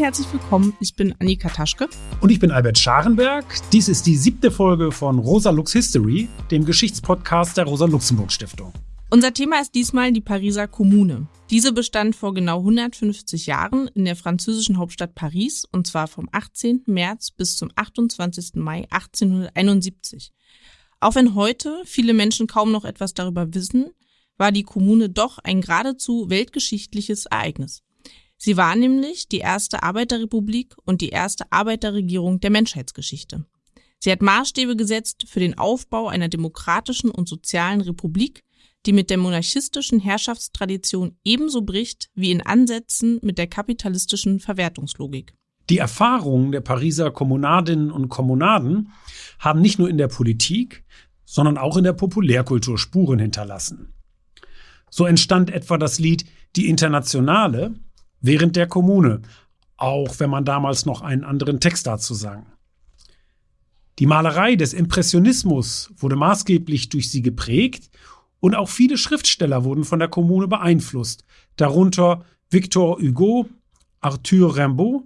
und herzlich willkommen. Ich bin Annika Taschke. Und ich bin Albert Scharenberg. Dies ist die siebte Folge von Rosa Lux History, dem Geschichtspodcast der Rosa-Luxemburg-Stiftung. Unser Thema ist diesmal die Pariser Kommune. Diese bestand vor genau 150 Jahren in der französischen Hauptstadt Paris und zwar vom 18. März bis zum 28. Mai 1871. Auch wenn heute viele Menschen kaum noch etwas darüber wissen, war die Kommune doch ein geradezu weltgeschichtliches Ereignis. Sie war nämlich die erste Arbeiterrepublik und die erste Arbeiterregierung der Menschheitsgeschichte. Sie hat Maßstäbe gesetzt für den Aufbau einer demokratischen und sozialen Republik, die mit der monarchistischen Herrschaftstradition ebenso bricht wie in Ansätzen mit der kapitalistischen Verwertungslogik. Die Erfahrungen der Pariser Kommunadinnen und Kommunaden haben nicht nur in der Politik, sondern auch in der Populärkultur Spuren hinterlassen. So entstand etwa das Lied Die Internationale, während der Kommune, auch wenn man damals noch einen anderen Text dazu sang. Die Malerei des Impressionismus wurde maßgeblich durch sie geprägt und auch viele Schriftsteller wurden von der Kommune beeinflusst, darunter Victor Hugo, Arthur Rimbaud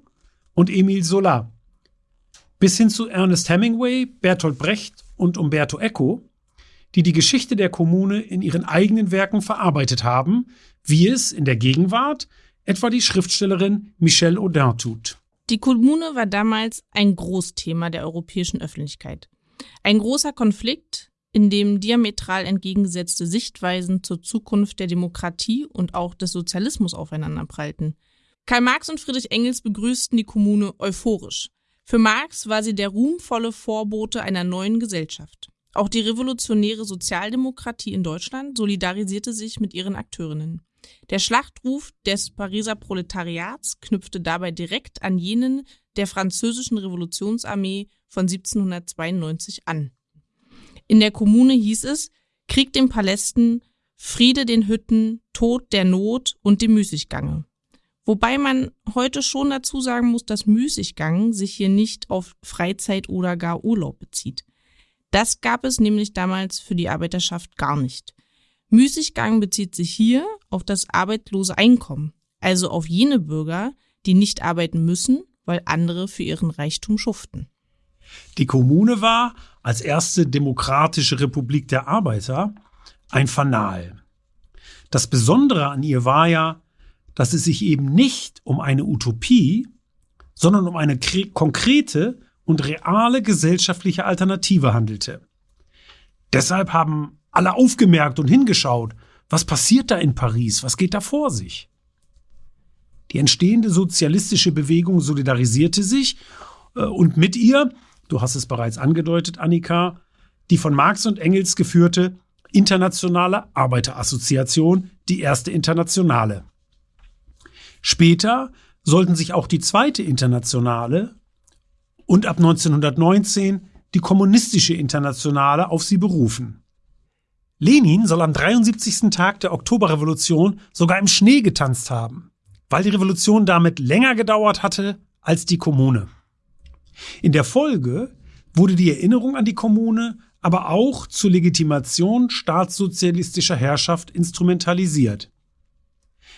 und Emile Zola. Bis hin zu Ernest Hemingway, Bertolt Brecht und Umberto Eco, die die Geschichte der Kommune in ihren eigenen Werken verarbeitet haben, wie es in der Gegenwart etwa die Schriftstellerin Michelle Audin tut. Die Kommune war damals ein Großthema der europäischen Öffentlichkeit. Ein großer Konflikt, in dem diametral entgegengesetzte Sichtweisen zur Zukunft der Demokratie und auch des Sozialismus aufeinanderprallten. Karl Marx und Friedrich Engels begrüßten die Kommune euphorisch. Für Marx war sie der ruhmvolle Vorbote einer neuen Gesellschaft. Auch die revolutionäre Sozialdemokratie in Deutschland solidarisierte sich mit ihren Akteurinnen. Der Schlachtruf des Pariser Proletariats knüpfte dabei direkt an jenen der französischen Revolutionsarmee von 1792 an. In der Kommune hieß es Krieg den Palästen, Friede den Hütten, Tod der Not und dem Müßiggange. Wobei man heute schon dazu sagen muss, dass Müßiggang sich hier nicht auf Freizeit oder gar Urlaub bezieht. Das gab es nämlich damals für die Arbeiterschaft gar nicht. Müßiggang bezieht sich hier auf das arbeitslose Einkommen, also auf jene Bürger, die nicht arbeiten müssen, weil andere für ihren Reichtum schuften. Die Kommune war als erste demokratische Republik der Arbeiter ein Fanal. Das Besondere an ihr war ja, dass es sich eben nicht um eine Utopie, sondern um eine konkrete und reale gesellschaftliche Alternative handelte. Deshalb haben alle aufgemerkt und hingeschaut. Was passiert da in Paris? Was geht da vor sich? Die entstehende sozialistische Bewegung solidarisierte sich äh, und mit ihr, du hast es bereits angedeutet, Annika, die von Marx und Engels geführte Internationale Arbeiterassoziation, die erste Internationale. Später sollten sich auch die zweite Internationale und ab 1919 die kommunistische Internationale auf sie berufen. Lenin soll am 73. Tag der Oktoberrevolution sogar im Schnee getanzt haben, weil die Revolution damit länger gedauert hatte als die Kommune. In der Folge wurde die Erinnerung an die Kommune aber auch zur Legitimation staatssozialistischer Herrschaft instrumentalisiert.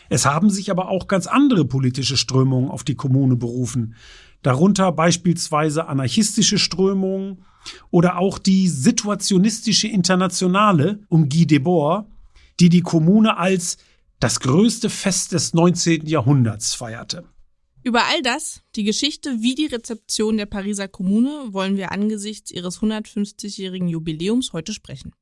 Es haben sich aber auch ganz andere politische Strömungen auf die Kommune berufen, darunter beispielsweise anarchistische Strömungen oder auch die situationistische Internationale um Guy Debord, die die Kommune als das größte Fest des 19. Jahrhunderts feierte. Über all das, die Geschichte wie die Rezeption der Pariser Kommune, wollen wir angesichts ihres 150-jährigen Jubiläums heute sprechen.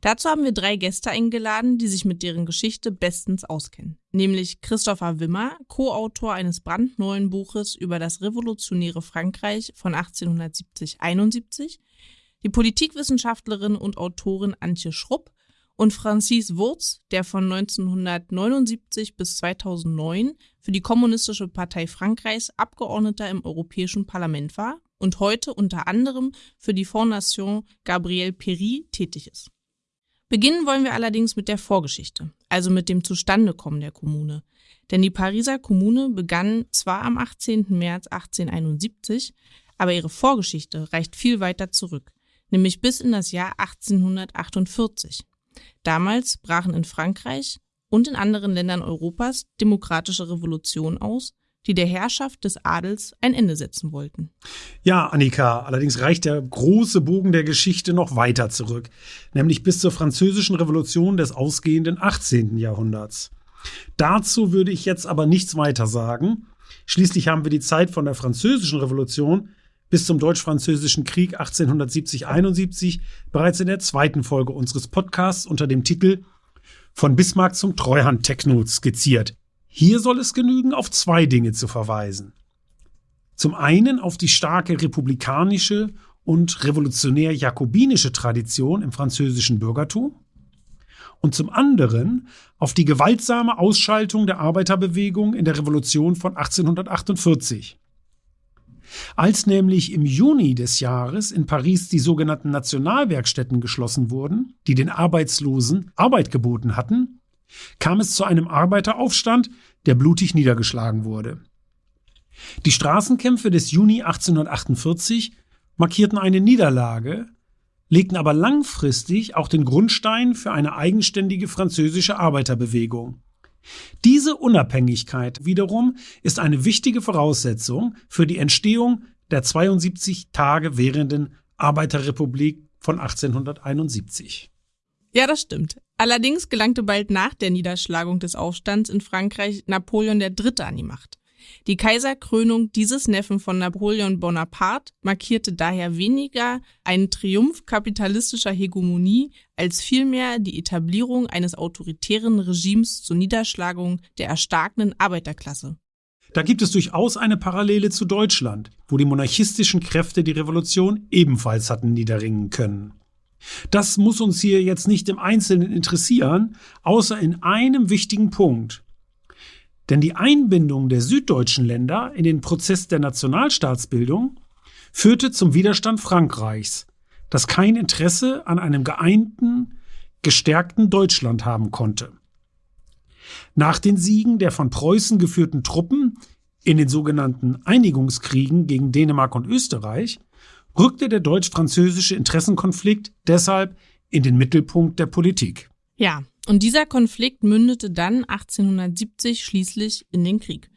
Dazu haben wir drei Gäste eingeladen, die sich mit deren Geschichte bestens auskennen. Nämlich Christopher Wimmer, Co-Autor eines brandneuen Buches über das revolutionäre Frankreich von 1870-71, die Politikwissenschaftlerin und Autorin Antje Schrupp und Francis Wurz, der von 1979 bis 2009 für die Kommunistische Partei Frankreichs Abgeordneter im Europäischen Parlament war und heute unter anderem für die Fondation Gabriel Péry tätig ist. Beginnen wollen wir allerdings mit der Vorgeschichte, also mit dem Zustandekommen der Kommune. Denn die Pariser Kommune begann zwar am 18. März 1871, aber ihre Vorgeschichte reicht viel weiter zurück, nämlich bis in das Jahr 1848. Damals brachen in Frankreich und in anderen Ländern Europas demokratische Revolutionen aus, die der Herrschaft des Adels ein Ende setzen wollten. Ja, Annika, allerdings reicht der große Bogen der Geschichte noch weiter zurück, nämlich bis zur französischen Revolution des ausgehenden 18. Jahrhunderts. Dazu würde ich jetzt aber nichts weiter sagen. Schließlich haben wir die Zeit von der französischen Revolution bis zum Deutsch-Französischen Krieg 1870-71 bereits in der zweiten Folge unseres Podcasts unter dem Titel Von Bismarck zum Treuhand-Techno skizziert. Hier soll es genügen, auf zwei Dinge zu verweisen. Zum einen auf die starke republikanische und revolutionär-jakobinische Tradition im französischen Bürgertum und zum anderen auf die gewaltsame Ausschaltung der Arbeiterbewegung in der Revolution von 1848. Als nämlich im Juni des Jahres in Paris die sogenannten Nationalwerkstätten geschlossen wurden, die den Arbeitslosen Arbeit geboten hatten, kam es zu einem Arbeiteraufstand, der blutig niedergeschlagen wurde. Die Straßenkämpfe des Juni 1848 markierten eine Niederlage, legten aber langfristig auch den Grundstein für eine eigenständige französische Arbeiterbewegung. Diese Unabhängigkeit wiederum ist eine wichtige Voraussetzung für die Entstehung der 72 Tage währenden Arbeiterrepublik von 1871. Ja, das stimmt. Allerdings gelangte bald nach der Niederschlagung des Aufstands in Frankreich Napoleon III. an die Macht. Die Kaiserkrönung dieses Neffen von Napoleon Bonaparte markierte daher weniger einen Triumph kapitalistischer Hegemonie als vielmehr die Etablierung eines autoritären Regimes zur Niederschlagung der erstarkenden Arbeiterklasse. Da gibt es durchaus eine Parallele zu Deutschland, wo die monarchistischen Kräfte die Revolution ebenfalls hatten niederringen können. Das muss uns hier jetzt nicht im Einzelnen interessieren, außer in einem wichtigen Punkt. Denn die Einbindung der süddeutschen Länder in den Prozess der Nationalstaatsbildung führte zum Widerstand Frankreichs, das kein Interesse an einem geeinten, gestärkten Deutschland haben konnte. Nach den Siegen der von Preußen geführten Truppen in den sogenannten Einigungskriegen gegen Dänemark und Österreich rückte der deutsch-französische Interessenkonflikt deshalb in den Mittelpunkt der Politik. Ja, und dieser Konflikt mündete dann 1870 schließlich in den Krieg.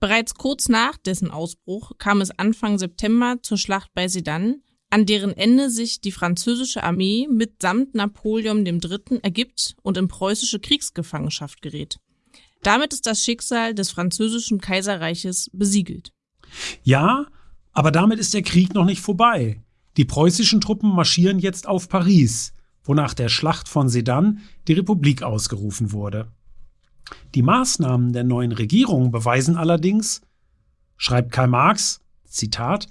Bereits kurz nach dessen Ausbruch kam es Anfang September zur Schlacht bei Sedan, an deren Ende sich die französische Armee mitsamt Napoleon III. ergibt und in preußische Kriegsgefangenschaft gerät. Damit ist das Schicksal des französischen Kaiserreiches besiegelt. Ja, aber damit ist der Krieg noch nicht vorbei. Die preußischen Truppen marschieren jetzt auf Paris wonach der Schlacht von Sedan die Republik ausgerufen wurde. Die Maßnahmen der neuen Regierung beweisen allerdings, schreibt Karl Marx, Zitat,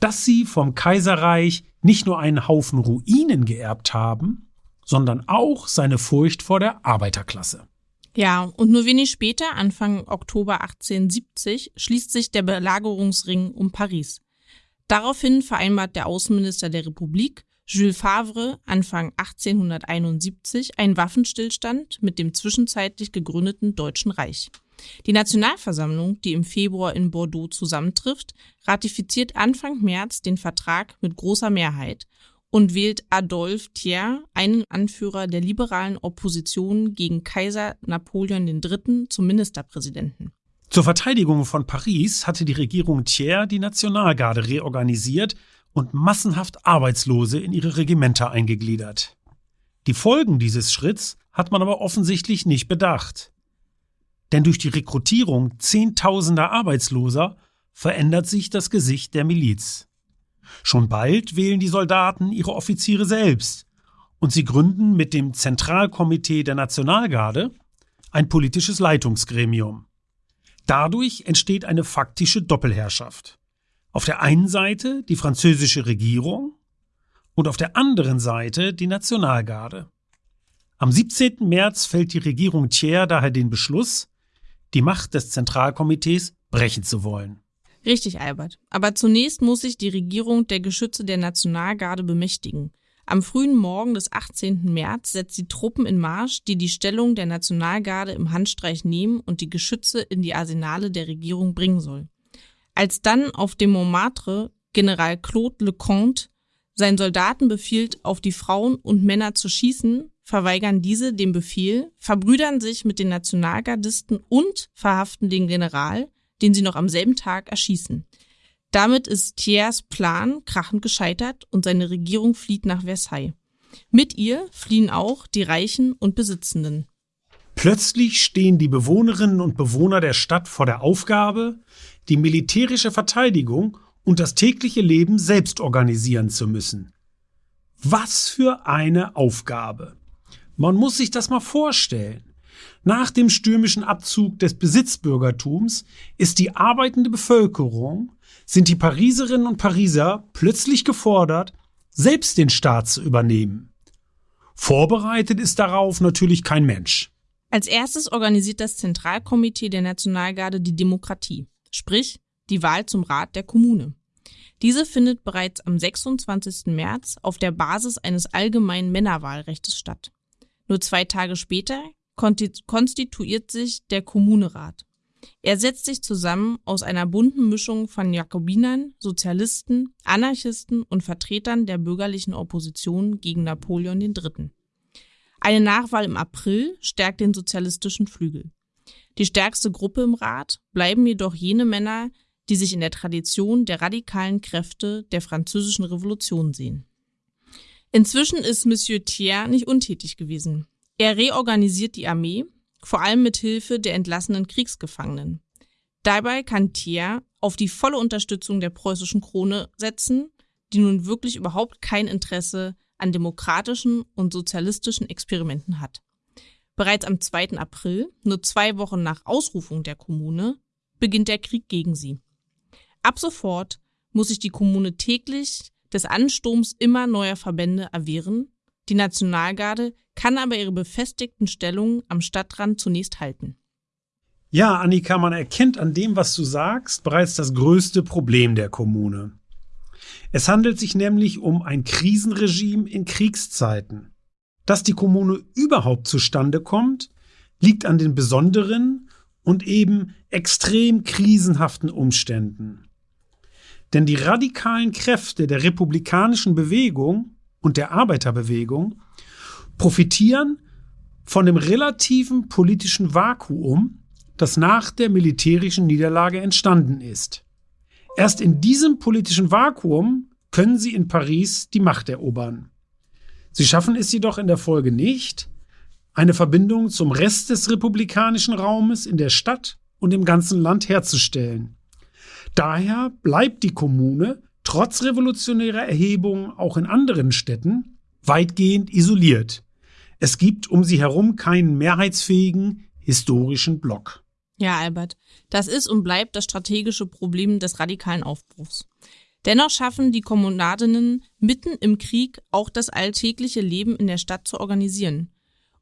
dass sie vom Kaiserreich nicht nur einen Haufen Ruinen geerbt haben, sondern auch seine Furcht vor der Arbeiterklasse. Ja, und nur wenig später, Anfang Oktober 1870, schließt sich der Belagerungsring um Paris. Daraufhin vereinbart der Außenminister der Republik, Jules Favre Anfang 1871 ein Waffenstillstand mit dem zwischenzeitlich gegründeten Deutschen Reich. Die Nationalversammlung, die im Februar in Bordeaux zusammentrifft, ratifiziert Anfang März den Vertrag mit großer Mehrheit und wählt Adolphe Thiers, einen Anführer der liberalen Opposition gegen Kaiser Napoleon III., zum Ministerpräsidenten. Zur Verteidigung von Paris hatte die Regierung Thiers die Nationalgarde reorganisiert und massenhaft Arbeitslose in ihre Regimenter eingegliedert. Die Folgen dieses Schritts hat man aber offensichtlich nicht bedacht. Denn durch die Rekrutierung zehntausender Arbeitsloser verändert sich das Gesicht der Miliz. Schon bald wählen die Soldaten ihre Offiziere selbst und sie gründen mit dem Zentralkomitee der Nationalgarde ein politisches Leitungsgremium. Dadurch entsteht eine faktische Doppelherrschaft. Auf der einen Seite die französische Regierung und auf der anderen Seite die Nationalgarde. Am 17. März fällt die Regierung Thiers daher den Beschluss, die Macht des Zentralkomitees brechen zu wollen. Richtig, Albert. Aber zunächst muss sich die Regierung der Geschütze der Nationalgarde bemächtigen. Am frühen Morgen des 18. März setzt sie Truppen in Marsch, die die Stellung der Nationalgarde im Handstreich nehmen und die Geschütze in die Arsenale der Regierung bringen soll. Als dann auf dem Montmartre General Claude Leconte seinen Soldaten befiehlt, auf die Frauen und Männer zu schießen, verweigern diese den Befehl, verbrüdern sich mit den Nationalgardisten und verhaften den General, den sie noch am selben Tag erschießen. Damit ist Thiers Plan krachend gescheitert und seine Regierung flieht nach Versailles. Mit ihr fliehen auch die Reichen und Besitzenden. Plötzlich stehen die Bewohnerinnen und Bewohner der Stadt vor der Aufgabe, die militärische Verteidigung und das tägliche Leben selbst organisieren zu müssen. Was für eine Aufgabe. Man muss sich das mal vorstellen. Nach dem stürmischen Abzug des Besitzbürgertums ist die arbeitende Bevölkerung, sind die Pariserinnen und Pariser plötzlich gefordert, selbst den Staat zu übernehmen. Vorbereitet ist darauf natürlich kein Mensch. Als erstes organisiert das Zentralkomitee der Nationalgarde die Demokratie, sprich die Wahl zum Rat der Kommune. Diese findet bereits am 26. März auf der Basis eines allgemeinen Männerwahlrechts statt. Nur zwei Tage später konstituiert sich der Kommunerat. Er setzt sich zusammen aus einer bunten Mischung von Jakobinern, Sozialisten, Anarchisten und Vertretern der bürgerlichen Opposition gegen Napoleon III. Eine Nachwahl im April stärkt den sozialistischen Flügel. Die stärkste Gruppe im Rat bleiben jedoch jene Männer, die sich in der Tradition der radikalen Kräfte der französischen Revolution sehen. Inzwischen ist Monsieur Thiers nicht untätig gewesen. Er reorganisiert die Armee, vor allem mit Hilfe der entlassenen Kriegsgefangenen. Dabei kann Thiers auf die volle Unterstützung der preußischen Krone setzen, die nun wirklich überhaupt kein Interesse an demokratischen und sozialistischen Experimenten hat. Bereits am 2. April, nur zwei Wochen nach Ausrufung der Kommune, beginnt der Krieg gegen sie. Ab sofort muss sich die Kommune täglich des Ansturms immer neuer Verbände erwehren. Die Nationalgarde kann aber ihre befestigten Stellungen am Stadtrand zunächst halten. Ja, Annika, man erkennt an dem, was du sagst, bereits das größte Problem der Kommune. Es handelt sich nämlich um ein Krisenregime in Kriegszeiten. Dass die Kommune überhaupt zustande kommt, liegt an den besonderen und eben extrem krisenhaften Umständen. Denn die radikalen Kräfte der republikanischen Bewegung und der Arbeiterbewegung profitieren von dem relativen politischen Vakuum, das nach der militärischen Niederlage entstanden ist. Erst in diesem politischen Vakuum können sie in Paris die Macht erobern. Sie schaffen es jedoch in der Folge nicht, eine Verbindung zum Rest des republikanischen Raumes in der Stadt und im ganzen Land herzustellen. Daher bleibt die Kommune trotz revolutionärer Erhebungen auch in anderen Städten weitgehend isoliert. Es gibt um sie herum keinen mehrheitsfähigen historischen Block. Ja, Albert, das ist und bleibt das strategische Problem des radikalen Aufbruchs. Dennoch schaffen die Kommunadinnen mitten im Krieg auch das alltägliche Leben in der Stadt zu organisieren.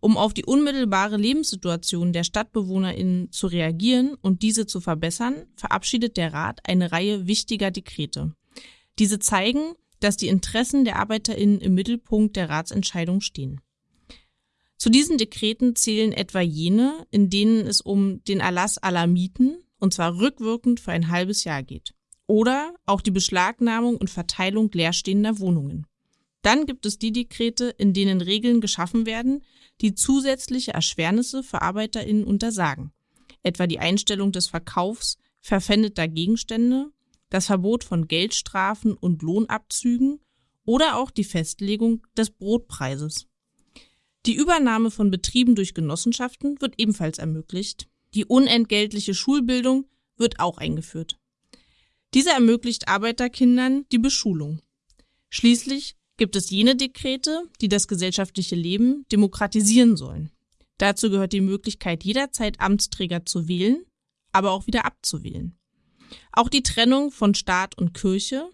Um auf die unmittelbare Lebenssituation der StadtbewohnerInnen zu reagieren und diese zu verbessern, verabschiedet der Rat eine Reihe wichtiger Dekrete. Diese zeigen, dass die Interessen der ArbeiterInnen im Mittelpunkt der Ratsentscheidung stehen. Zu diesen Dekreten zählen etwa jene, in denen es um den Erlass aller Mieten, und zwar rückwirkend für ein halbes Jahr geht. Oder auch die Beschlagnahmung und Verteilung leerstehender Wohnungen. Dann gibt es die Dekrete, in denen Regeln geschaffen werden, die zusätzliche Erschwernisse für ArbeiterInnen untersagen. Etwa die Einstellung des Verkaufs verpfändeter Gegenstände, das Verbot von Geldstrafen und Lohnabzügen oder auch die Festlegung des Brotpreises. Die Übernahme von Betrieben durch Genossenschaften wird ebenfalls ermöglicht. Die unentgeltliche Schulbildung wird auch eingeführt. Diese ermöglicht Arbeiterkindern die Beschulung. Schließlich gibt es jene Dekrete, die das gesellschaftliche Leben demokratisieren sollen. Dazu gehört die Möglichkeit, jederzeit Amtsträger zu wählen, aber auch wieder abzuwählen. Auch die Trennung von Staat und Kirche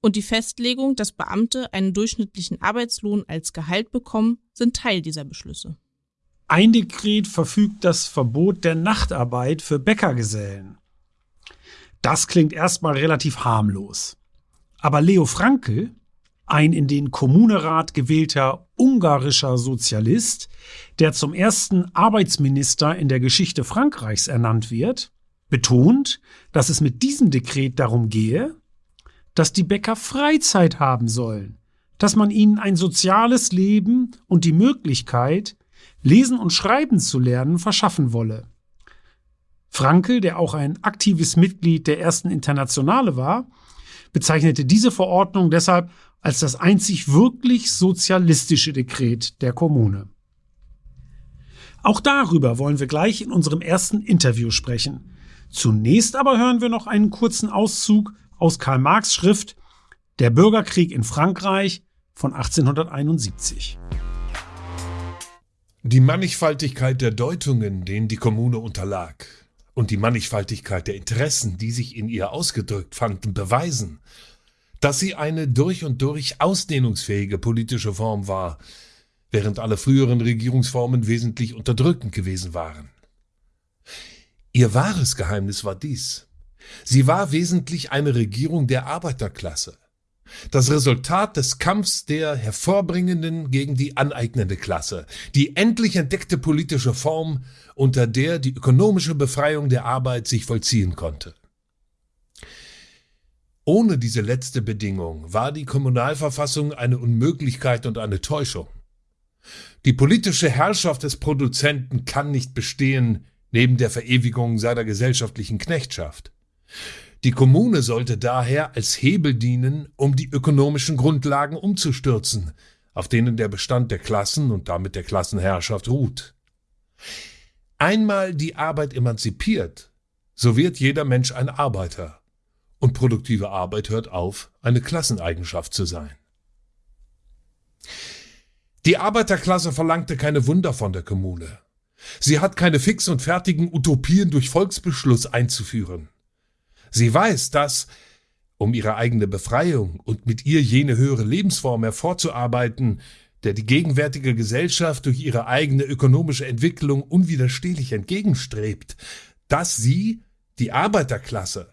und die Festlegung, dass Beamte einen durchschnittlichen Arbeitslohn als Gehalt bekommen, sind Teil dieser Beschlüsse. Ein Dekret verfügt das Verbot der Nachtarbeit für Bäckergesellen. Das klingt erstmal relativ harmlos. Aber Leo Frankel, ein in den Kommunerat gewählter ungarischer Sozialist, der zum ersten Arbeitsminister in der Geschichte Frankreichs ernannt wird, betont, dass es mit diesem Dekret darum gehe, dass die Bäcker Freizeit haben sollen, dass man ihnen ein soziales Leben und die Möglichkeit, lesen und schreiben zu lernen, verschaffen wolle. Frankel, der auch ein aktives Mitglied der ersten Internationale war, bezeichnete diese Verordnung deshalb als das einzig wirklich sozialistische Dekret der Kommune. Auch darüber wollen wir gleich in unserem ersten Interview sprechen. Zunächst aber hören wir noch einen kurzen Auszug aus Karl Marx Schrift Der Bürgerkrieg in Frankreich von 1871. Die Mannigfaltigkeit der Deutungen, denen die Kommune unterlag, und die Mannigfaltigkeit der Interessen, die sich in ihr ausgedrückt fanden, beweisen, dass sie eine durch und durch ausdehnungsfähige politische Form war, während alle früheren Regierungsformen wesentlich unterdrückend gewesen waren. Ihr wahres Geheimnis war dies. Sie war wesentlich eine Regierung der Arbeiterklasse, das Resultat des Kampfs der hervorbringenden gegen die aneignende Klasse, die endlich entdeckte politische Form, unter der die ökonomische Befreiung der Arbeit sich vollziehen konnte. Ohne diese letzte Bedingung war die Kommunalverfassung eine Unmöglichkeit und eine Täuschung. Die politische Herrschaft des Produzenten kann nicht bestehen neben der Verewigung seiner gesellschaftlichen Knechtschaft. Die Kommune sollte daher als Hebel dienen, um die ökonomischen Grundlagen umzustürzen, auf denen der Bestand der Klassen und damit der Klassenherrschaft ruht. Einmal die Arbeit emanzipiert, so wird jeder Mensch ein Arbeiter, und produktive Arbeit hört auf, eine Klasseneigenschaft zu sein. Die Arbeiterklasse verlangte keine Wunder von der Kommune. Sie hat keine fix und fertigen Utopien durch Volksbeschluss einzuführen. Sie weiß, dass, um ihre eigene Befreiung und mit ihr jene höhere Lebensform hervorzuarbeiten, der die gegenwärtige Gesellschaft durch ihre eigene ökonomische Entwicklung unwiderstehlich entgegenstrebt, dass sie, die Arbeiterklasse,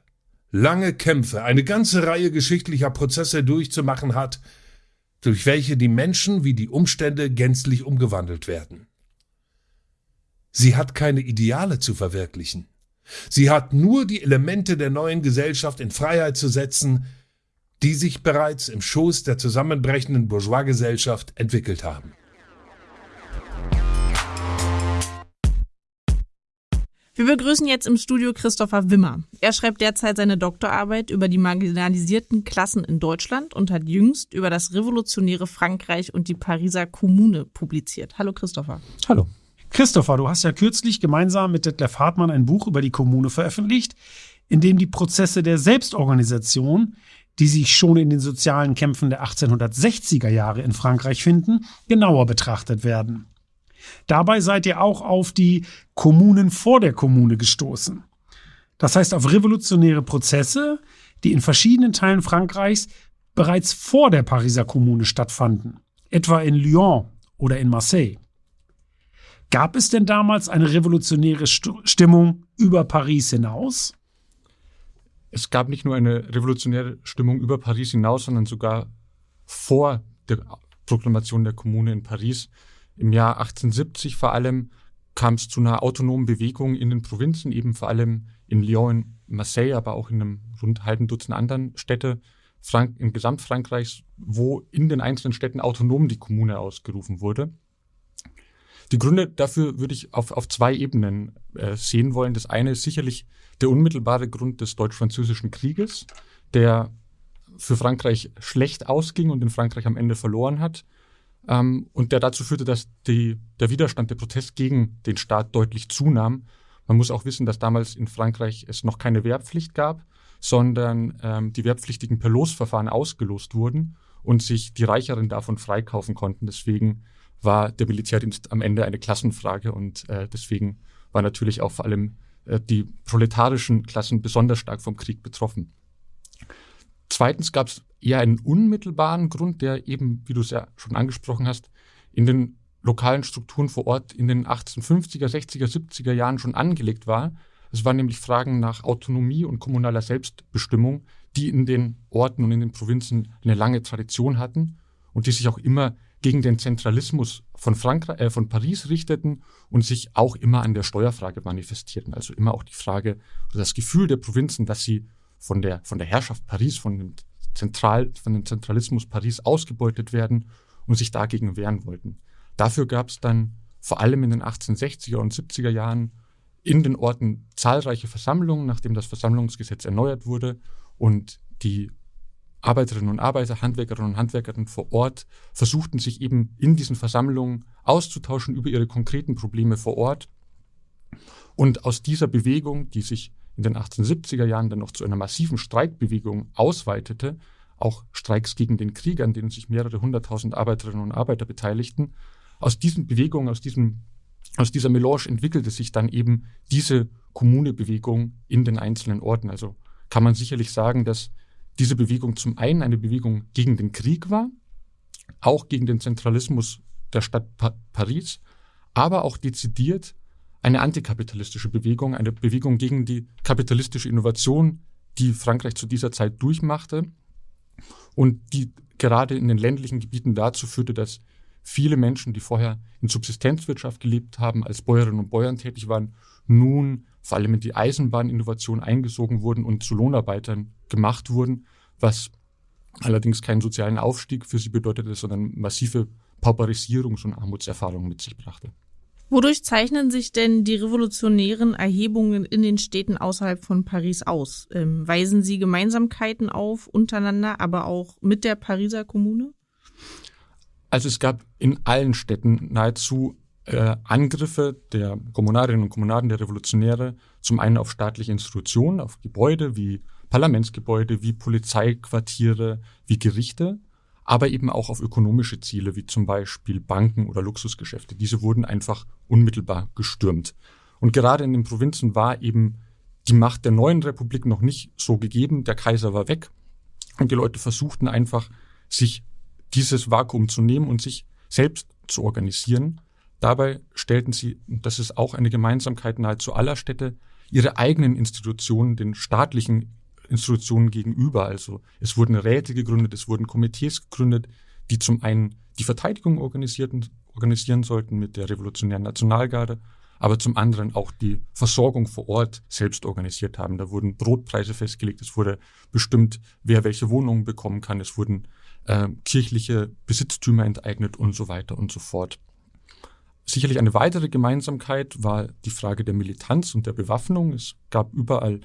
lange Kämpfe, eine ganze Reihe geschichtlicher Prozesse durchzumachen hat, durch welche die Menschen wie die Umstände gänzlich umgewandelt werden. Sie hat keine Ideale zu verwirklichen. Sie hat nur die Elemente der neuen Gesellschaft in Freiheit zu setzen, die sich bereits im Schoß der zusammenbrechenden Bourgeoisgesellschaft entwickelt haben. Wir begrüßen jetzt im Studio Christopher Wimmer. Er schreibt derzeit seine Doktorarbeit über die marginalisierten Klassen in Deutschland und hat jüngst über das revolutionäre Frankreich und die Pariser Kommune publiziert. Hallo Christopher. Hallo. Christopher, du hast ja kürzlich gemeinsam mit Detlef Hartmann ein Buch über die Kommune veröffentlicht, in dem die Prozesse der Selbstorganisation, die sich schon in den sozialen Kämpfen der 1860er Jahre in Frankreich finden, genauer betrachtet werden. Dabei seid ihr auch auf die Kommunen vor der Kommune gestoßen. Das heißt auf revolutionäre Prozesse, die in verschiedenen Teilen Frankreichs bereits vor der Pariser Kommune stattfanden, etwa in Lyon oder in Marseille. Gab es denn damals eine revolutionäre Stimmung über Paris hinaus? Es gab nicht nur eine revolutionäre Stimmung über Paris hinaus, sondern sogar vor der Proklamation der Kommune in Paris. Im Jahr 1870 vor allem kam es zu einer autonomen Bewegung in den Provinzen, eben vor allem in Lyon, in Marseille, aber auch in einem rund halben Dutzend anderen Städte Frank in Gesamtfrankreichs, wo in den einzelnen Städten autonom die Kommune ausgerufen wurde. Die Gründe dafür würde ich auf, auf zwei Ebenen äh, sehen wollen. Das eine ist sicherlich der unmittelbare Grund des Deutsch-Französischen Krieges, der für Frankreich schlecht ausging und in Frankreich am Ende verloren hat. Ähm, und der dazu führte, dass die, der Widerstand, der Protest gegen den Staat deutlich zunahm. Man muss auch wissen, dass damals in Frankreich es noch keine Wehrpflicht gab, sondern ähm, die Wehrpflichtigen per Losverfahren ausgelost wurden und sich die Reicheren davon freikaufen konnten. Deswegen war der Militärdienst am Ende eine Klassenfrage und äh, deswegen war natürlich auch vor allem äh, die proletarischen Klassen besonders stark vom Krieg betroffen. Zweitens gab es eher einen unmittelbaren Grund, der eben, wie du es ja schon angesprochen hast, in den lokalen Strukturen vor Ort in den 1850er, 60er, 70er Jahren schon angelegt war. Es waren nämlich Fragen nach Autonomie und kommunaler Selbstbestimmung, die in den Orten und in den Provinzen eine lange Tradition hatten und die sich auch immer gegen den Zentralismus von, Frankreich, äh, von Paris richteten und sich auch immer an der Steuerfrage manifestierten. Also immer auch die Frage das Gefühl der Provinzen, dass sie von der, von der Herrschaft Paris, von dem, Zentral, von dem Zentralismus Paris ausgebeutet werden und sich dagegen wehren wollten. Dafür gab es dann vor allem in den 1860er und 70er Jahren in den Orten zahlreiche Versammlungen, nachdem das Versammlungsgesetz erneuert wurde und die Arbeiterinnen und Arbeiter, Handwerkerinnen und Handwerkerinnen vor Ort versuchten sich eben in diesen Versammlungen auszutauschen über ihre konkreten Probleme vor Ort. Und aus dieser Bewegung, die sich in den 1870er Jahren dann noch zu einer massiven Streikbewegung ausweitete, auch Streiks gegen den Krieg, an denen sich mehrere hunderttausend Arbeiterinnen und Arbeiter beteiligten, aus diesen Bewegungen, aus, diesem, aus dieser Melange entwickelte sich dann eben diese Kommunebewegung in den einzelnen Orten. Also kann man sicherlich sagen, dass diese Bewegung zum einen eine Bewegung gegen den Krieg war, auch gegen den Zentralismus der Stadt pa Paris, aber auch dezidiert eine antikapitalistische Bewegung, eine Bewegung gegen die kapitalistische Innovation, die Frankreich zu dieser Zeit durchmachte und die gerade in den ländlichen Gebieten dazu führte, dass viele Menschen, die vorher in Subsistenzwirtschaft gelebt haben, als Bäuerinnen und Bäuern tätig waren, nun vor allem in die Eisenbahninnovation eingesogen wurden und zu Lohnarbeitern gemacht wurden, was allerdings keinen sozialen Aufstieg für sie bedeutete, sondern massive Pauperisierungs- und Armutserfahrungen mit sich brachte. Wodurch zeichnen sich denn die revolutionären Erhebungen in den Städten außerhalb von Paris aus? Ähm, weisen sie Gemeinsamkeiten auf untereinander, aber auch mit der Pariser Kommune? Also es gab in allen Städten nahezu äh, Angriffe der Kommunarinnen und Kommunaden, der Revolutionäre, zum einen auf staatliche Institutionen, auf Gebäude wie Parlamentsgebäude, wie Polizeiquartiere, wie Gerichte, aber eben auch auf ökonomische Ziele, wie zum Beispiel Banken oder Luxusgeschäfte. Diese wurden einfach unmittelbar gestürmt. Und gerade in den Provinzen war eben die Macht der neuen Republik noch nicht so gegeben. Der Kaiser war weg und die Leute versuchten einfach, sich dieses Vakuum zu nehmen und sich selbst zu organisieren. Dabei stellten sie, und das ist auch eine Gemeinsamkeit nahezu aller Städte, ihre eigenen Institutionen den staatlichen Institutionen gegenüber. Also es wurden Räte gegründet, es wurden Komitees gegründet, die zum einen die Verteidigung organisierten, organisieren sollten mit der Revolutionären Nationalgarde, aber zum anderen auch die Versorgung vor Ort selbst organisiert haben. Da wurden Brotpreise festgelegt, es wurde bestimmt, wer welche Wohnungen bekommen kann, es wurden äh, kirchliche Besitztümer enteignet und so weiter und so fort. Sicherlich eine weitere Gemeinsamkeit war die Frage der Militanz und der Bewaffnung. Es gab überall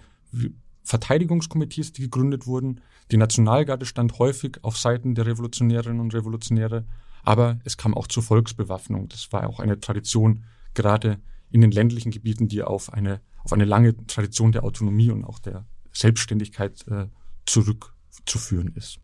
Verteidigungskomitees, die gegründet wurden. Die Nationalgarde stand häufig auf Seiten der Revolutionärinnen und Revolutionäre, aber es kam auch zur Volksbewaffnung. Das war auch eine Tradition, gerade in den ländlichen Gebieten, die auf eine, auf eine lange Tradition der Autonomie und auch der Selbstständigkeit äh, zurückzuführen ist.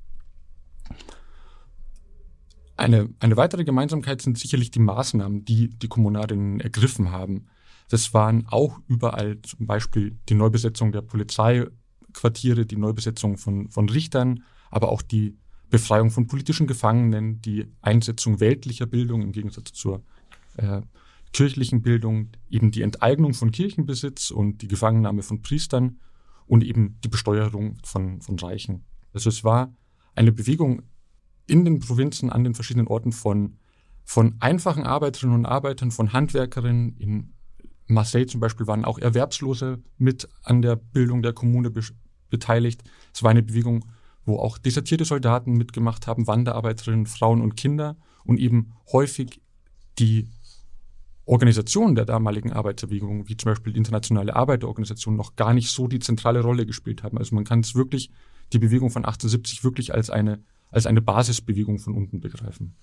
Eine, eine weitere Gemeinsamkeit sind sicherlich die Maßnahmen, die die Kommunarinnen ergriffen haben. Das waren auch überall zum Beispiel die Neubesetzung der Polizeiquartiere, die Neubesetzung von, von Richtern, aber auch die Befreiung von politischen Gefangenen, die Einsetzung weltlicher Bildung im Gegensatz zur äh, kirchlichen Bildung, eben die Enteignung von Kirchenbesitz und die Gefangennahme von Priestern und eben die Besteuerung von, von Reichen. Also es war eine Bewegung in den Provinzen an den verschiedenen Orten von, von einfachen Arbeiterinnen und Arbeitern, von Handwerkerinnen. In Marseille zum Beispiel waren auch Erwerbslose mit an der Bildung der Kommune be beteiligt. Es war eine Bewegung, wo auch desertierte Soldaten mitgemacht haben, Wanderarbeiterinnen, Frauen und Kinder und eben häufig die Organisationen der damaligen Arbeiterbewegung, wie zum Beispiel die Internationale Arbeiterorganisation, noch gar nicht so die zentrale Rolle gespielt haben. Also man kann es wirklich, die Bewegung von 1870 wirklich als eine als eine Basisbewegung von unten begreifen.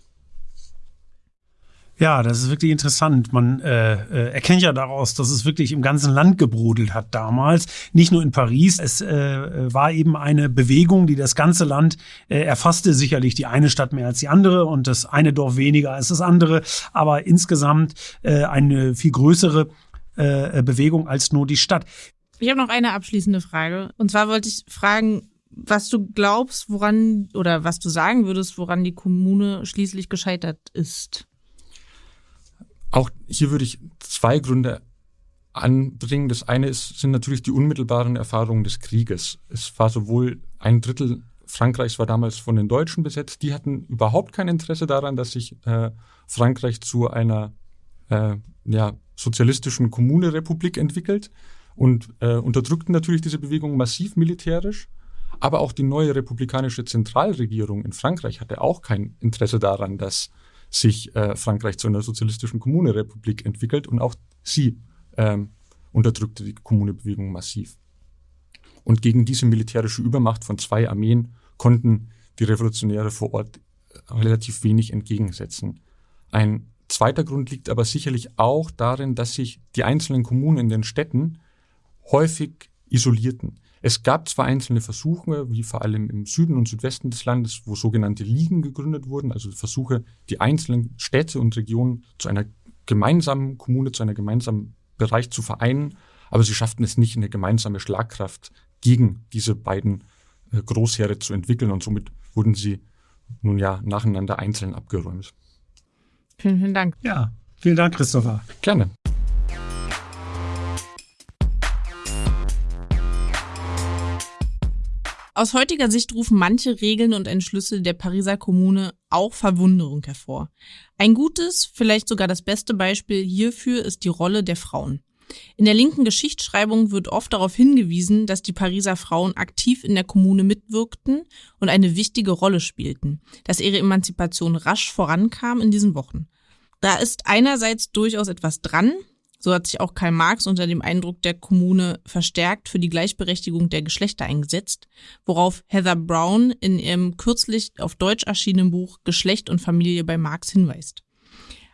Ja, das ist wirklich interessant. Man äh, äh, erkennt ja daraus, dass es wirklich im ganzen Land gebrodelt hat damals, nicht nur in Paris. Es äh, war eben eine Bewegung, die das ganze Land äh, erfasste. Sicherlich die eine Stadt mehr als die andere und das eine Dorf weniger als das andere, aber insgesamt äh, eine viel größere äh, Bewegung als nur die Stadt. Ich habe noch eine abschließende Frage. Und zwar wollte ich fragen, was du glaubst, woran oder was du sagen würdest, woran die Kommune schließlich gescheitert ist. Auch hier würde ich zwei Gründe anbringen. Das eine ist, sind natürlich die unmittelbaren Erfahrungen des Krieges. Es war sowohl ein Drittel Frankreichs war damals von den Deutschen besetzt. Die hatten überhaupt kein Interesse daran, dass sich äh, Frankreich zu einer äh, ja, sozialistischen Kommune-Republik entwickelt und äh, unterdrückten natürlich diese Bewegung massiv militärisch. Aber auch die neue republikanische Zentralregierung in Frankreich hatte auch kein Interesse daran, dass sich äh, Frankreich zu einer sozialistischen Kommunerepublik entwickelt und auch sie ähm, unterdrückte die Kommunebewegung massiv. Und gegen diese militärische Übermacht von zwei Armeen konnten die Revolutionäre vor Ort relativ wenig entgegensetzen. Ein zweiter Grund liegt aber sicherlich auch darin, dass sich die einzelnen Kommunen in den Städten häufig isolierten. Es gab zwar einzelne Versuche, wie vor allem im Süden und Südwesten des Landes, wo sogenannte Ligen gegründet wurden, also Versuche, die einzelnen Städte und Regionen zu einer gemeinsamen Kommune, zu einer gemeinsamen Bereich zu vereinen, aber sie schafften es nicht, eine gemeinsame Schlagkraft gegen diese beiden äh, Großheere zu entwickeln und somit wurden sie nun ja nacheinander einzeln abgeräumt. Vielen, vielen Dank. Ja, vielen Dank, Christopher. Gerne. Aus heutiger Sicht rufen manche Regeln und Entschlüsse der Pariser Kommune auch Verwunderung hervor. Ein gutes, vielleicht sogar das beste Beispiel hierfür ist die Rolle der Frauen. In der linken Geschichtsschreibung wird oft darauf hingewiesen, dass die Pariser Frauen aktiv in der Kommune mitwirkten und eine wichtige Rolle spielten, dass ihre Emanzipation rasch vorankam in diesen Wochen. Da ist einerseits durchaus etwas dran, so hat sich auch Karl Marx unter dem Eindruck der Kommune verstärkt für die Gleichberechtigung der Geschlechter eingesetzt, worauf Heather Brown in ihrem kürzlich auf Deutsch erschienenen Buch Geschlecht und Familie bei Marx hinweist.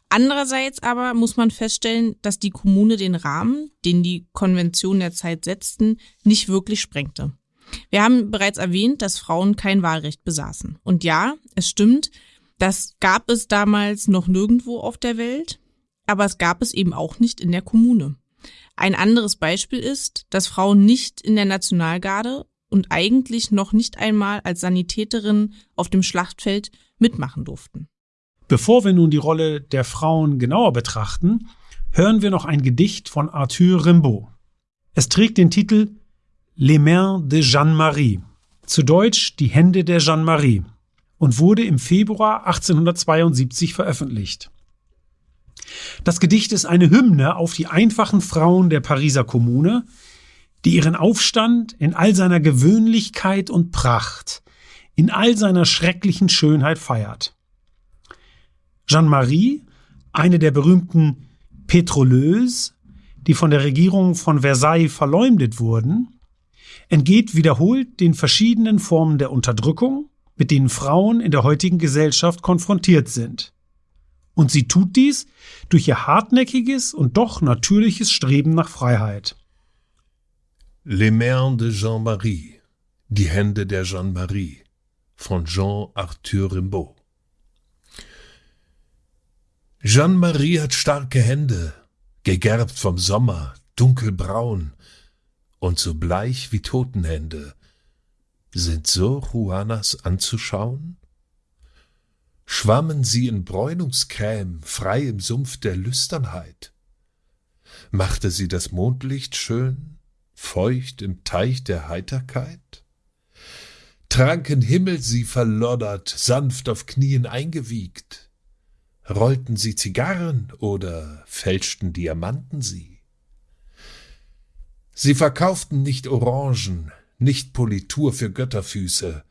Andererseits aber muss man feststellen, dass die Kommune den Rahmen, den die Konvention der Zeit setzten, nicht wirklich sprengte. Wir haben bereits erwähnt, dass Frauen kein Wahlrecht besaßen. Und ja, es stimmt, das gab es damals noch nirgendwo auf der Welt, aber es gab es eben auch nicht in der Kommune. Ein anderes Beispiel ist, dass Frauen nicht in der Nationalgarde und eigentlich noch nicht einmal als Sanitäterinnen auf dem Schlachtfeld mitmachen durften. Bevor wir nun die Rolle der Frauen genauer betrachten, hören wir noch ein Gedicht von Arthur Rimbaud. Es trägt den Titel Les Mains de Jeanne-Marie, zu Deutsch Die Hände der Jeanne-Marie, und wurde im Februar 1872 veröffentlicht. Das Gedicht ist eine Hymne auf die einfachen Frauen der Pariser Kommune, die ihren Aufstand in all seiner Gewöhnlichkeit und Pracht, in all seiner schrecklichen Schönheit feiert. Jeanne-Marie, eine der berühmten Petroleuses, die von der Regierung von Versailles verleumdet wurden, entgeht wiederholt den verschiedenen Formen der Unterdrückung, mit denen Frauen in der heutigen Gesellschaft konfrontiert sind. Und sie tut dies durch ihr hartnäckiges und doch natürliches Streben nach Freiheit. Les Mains de Jean-Marie, die Hände der Jeanne-Marie von Jean-Arthur Rimbaud. Jeanne-Marie hat starke Hände, gegerbt vom Sommer, dunkelbraun und so bleich wie Totenhände. Sind so Juanas anzuschauen? Schwammen sie in Bräunungscreme frei im Sumpf der Lüsternheit? Machte sie das Mondlicht schön, feucht im Teich der Heiterkeit? Tranken Himmel sie verloddert, sanft auf Knien eingewiegt? Rollten sie Zigarren oder fälschten Diamanten sie? Sie verkauften nicht Orangen, nicht Politur für Götterfüße.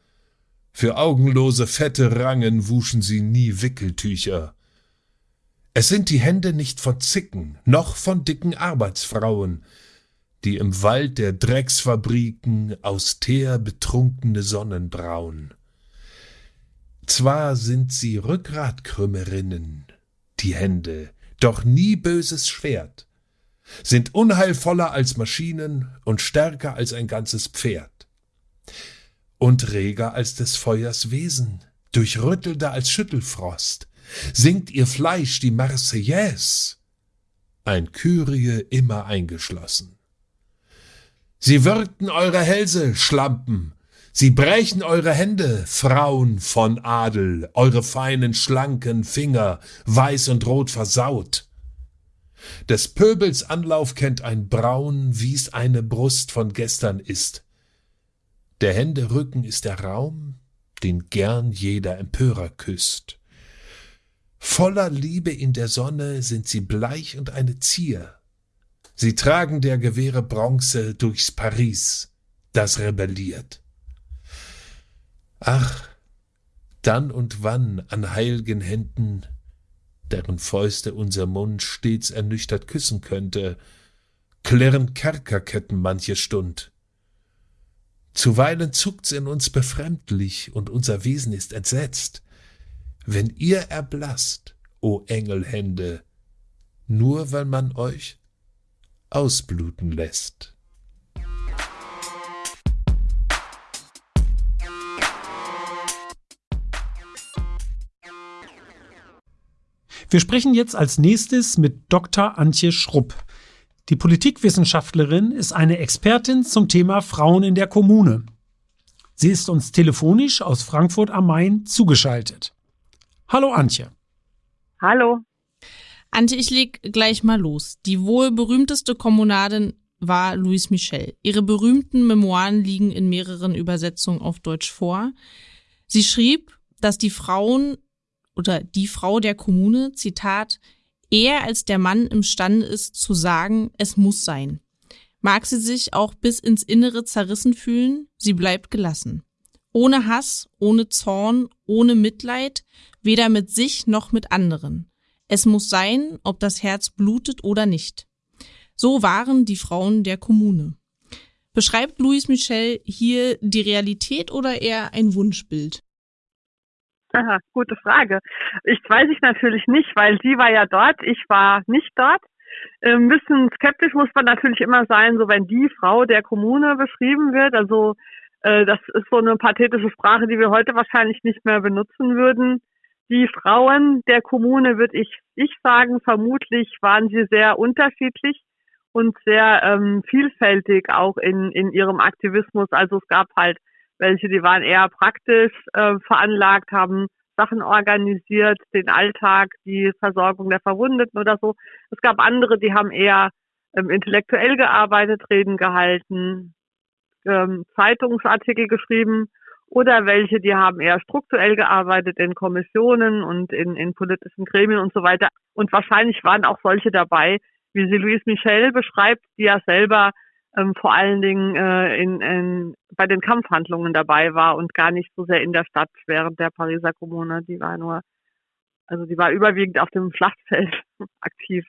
Für augenlose fette Rangen wuschen sie nie Wickeltücher. Es sind die Hände nicht von Zicken, noch von dicken Arbeitsfrauen, die im Wald der Drecksfabriken austär betrunkene Sonnen brauen. Zwar sind sie Rückgratkrümmerinnen, die Hände, doch nie böses Schwert, sind unheilvoller als Maschinen und stärker als ein ganzes Pferd. Und reger als des Feuers Wesen, durchrüttelnder als Schüttelfrost, singt ihr Fleisch die Marseillaise, ein Kyrie immer eingeschlossen. Sie würgten eure Hälse, Schlampen, Sie brechen eure Hände, Frauen von Adel, eure feinen, schlanken Finger, weiß und rot versaut. Des Pöbels Anlauf kennt ein Braun, wie's eine Brust von gestern ist. Der Hände Rücken ist der Raum, den gern jeder Empörer küsst. Voller Liebe in der Sonne sind sie bleich und eine Zier. Sie tragen der Gewehre Bronze durchs Paris, das rebelliert. Ach, dann und wann an heilgen Händen, deren Fäuste unser Mund stets ernüchtert küssen könnte, klirren Kerkerketten manche Stund. Zuweilen zuckt's in uns befremdlich und unser Wesen ist entsetzt. Wenn ihr erblasst, o Engelhände, nur weil man euch ausbluten lässt. Wir sprechen jetzt als nächstes mit Dr. Antje Schrupp. Die Politikwissenschaftlerin ist eine Expertin zum Thema Frauen in der Kommune. Sie ist uns telefonisch aus Frankfurt am Main zugeschaltet. Hallo Antje. Hallo. Antje, ich leg gleich mal los. Die wohl berühmteste Kommunadin war Louise Michel. Ihre berühmten Memoiren liegen in mehreren Übersetzungen auf Deutsch vor. Sie schrieb, dass die Frauen oder die Frau der Kommune, Zitat, eher als der Mann imstande ist zu sagen, es muss sein. Mag sie sich auch bis ins Innere zerrissen fühlen, sie bleibt gelassen. Ohne Hass, ohne Zorn, ohne Mitleid, weder mit sich noch mit anderen. Es muss sein, ob das Herz blutet oder nicht. So waren die Frauen der Kommune. Beschreibt Louis Michel hier die Realität oder eher ein Wunschbild? Aha, gute Frage. Ich weiß ich natürlich nicht, weil sie war ja dort, ich war nicht dort. Ein ähm, bisschen skeptisch muss man natürlich immer sein, so wenn die Frau der Kommune beschrieben wird. Also äh, das ist so eine pathetische Sprache, die wir heute wahrscheinlich nicht mehr benutzen würden. Die Frauen der Kommune, würde ich, ich sagen, vermutlich waren sie sehr unterschiedlich und sehr ähm, vielfältig auch in, in ihrem Aktivismus. Also es gab halt welche, die waren eher praktisch äh, veranlagt, haben Sachen organisiert, den Alltag, die Versorgung der Verwundeten oder so. Es gab andere, die haben eher ähm, intellektuell gearbeitet, Reden gehalten, ähm, Zeitungsartikel geschrieben oder welche, die haben eher strukturell gearbeitet in Kommissionen und in, in politischen Gremien und so weiter. Und wahrscheinlich waren auch solche dabei, wie sie Louise Michel beschreibt, die ja selber ähm, vor allen Dingen äh, in, in, bei den Kampfhandlungen dabei war und gar nicht so sehr in der Stadt während der Pariser Kommune. Die war nur, also die war überwiegend auf dem Schlachtfeld aktiv.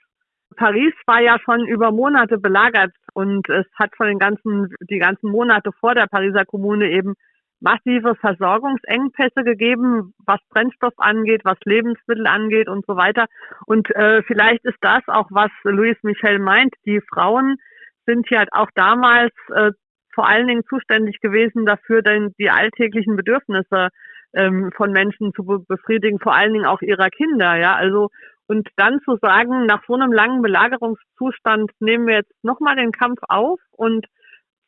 Paris war ja schon über Monate belagert und es hat von den ganzen, die ganzen Monate vor der Pariser Kommune eben massive Versorgungsengpässe gegeben, was Brennstoff angeht, was Lebensmittel angeht und so weiter. Und äh, vielleicht ist das auch, was Louis Michel meint. Die Frauen sind hier halt auch damals äh, vor allen Dingen zuständig gewesen dafür, denn die alltäglichen Bedürfnisse ähm, von Menschen zu be befriedigen, vor allen Dingen auch ihrer Kinder, ja. Also und dann zu sagen, nach so einem langen Belagerungszustand nehmen wir jetzt nochmal den Kampf auf und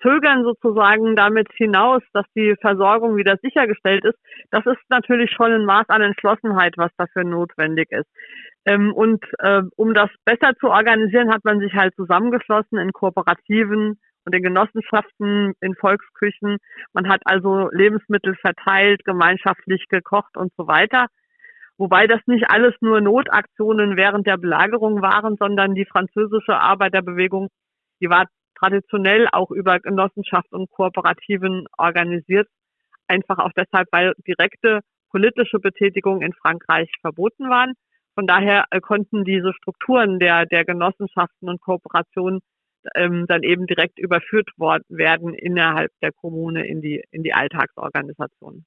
zögern sozusagen damit hinaus, dass die Versorgung wieder sichergestellt ist, das ist natürlich schon ein Maß an Entschlossenheit, was dafür notwendig ist. Ähm, und äh, um das besser zu organisieren, hat man sich halt zusammengeschlossen in Kooperativen und in Genossenschaften, in Volksküchen. Man hat also Lebensmittel verteilt, gemeinschaftlich gekocht und so weiter. Wobei das nicht alles nur Notaktionen während der Belagerung waren, sondern die französische Arbeiterbewegung, die war traditionell auch über Genossenschaft und Kooperativen organisiert. Einfach auch deshalb, weil direkte politische Betätigungen in Frankreich verboten waren. Von daher äh, konnten diese Strukturen der, der Genossenschaften und Kooperationen ähm, dann eben direkt überführt worden werden innerhalb der Kommune in die, in die Alltagsorganisation.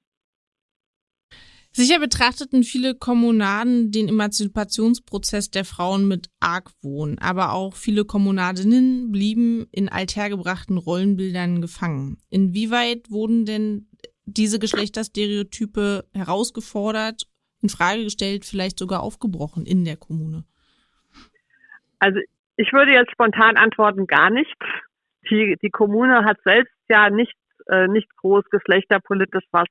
Sicher betrachteten viele Kommunaden den Emanzipationsprozess der Frauen mit Argwohn, aber auch viele Kommunadinnen blieben in althergebrachten Rollenbildern gefangen. Inwieweit wurden denn diese Geschlechterstereotype herausgefordert in Frage gestellt, vielleicht sogar aufgebrochen in der Kommune? Also ich würde jetzt spontan antworten, gar nicht. Die, die Kommune hat selbst ja nicht, äh, nicht groß geschlechterpolitisch was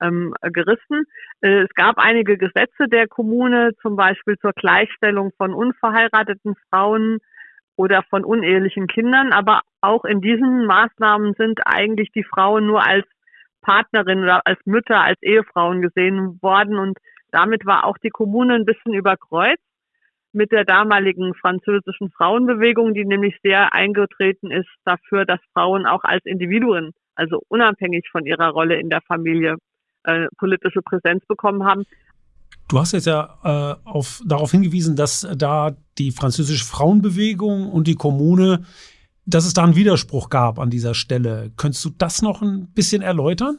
ähm, gerissen. Äh, es gab einige Gesetze der Kommune, zum Beispiel zur Gleichstellung von unverheirateten Frauen oder von unehelichen Kindern, aber auch in diesen Maßnahmen sind eigentlich die Frauen nur als Partnerin oder als Mütter, als Ehefrauen gesehen worden und damit war auch die Kommune ein bisschen überkreuzt mit der damaligen französischen Frauenbewegung, die nämlich sehr eingetreten ist dafür, dass Frauen auch als Individuen, also unabhängig von ihrer Rolle in der Familie, äh, politische Präsenz bekommen haben. Du hast jetzt ja äh, auf, darauf hingewiesen, dass da die französische Frauenbewegung und die Kommune dass es da einen Widerspruch gab an dieser Stelle. Könntest du das noch ein bisschen erläutern?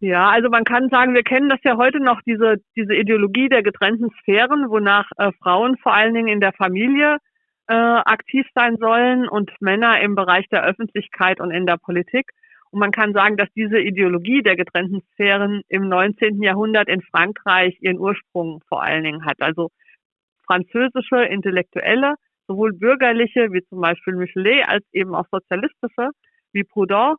Ja, also man kann sagen, wir kennen das ja heute noch, diese, diese Ideologie der getrennten Sphären, wonach äh, Frauen vor allen Dingen in der Familie äh, aktiv sein sollen und Männer im Bereich der Öffentlichkeit und in der Politik. Und man kann sagen, dass diese Ideologie der getrennten Sphären im 19. Jahrhundert in Frankreich ihren Ursprung vor allen Dingen hat. Also französische Intellektuelle, sowohl bürgerliche wie zum Beispiel Michelet als eben auch sozialistische wie Proudhon,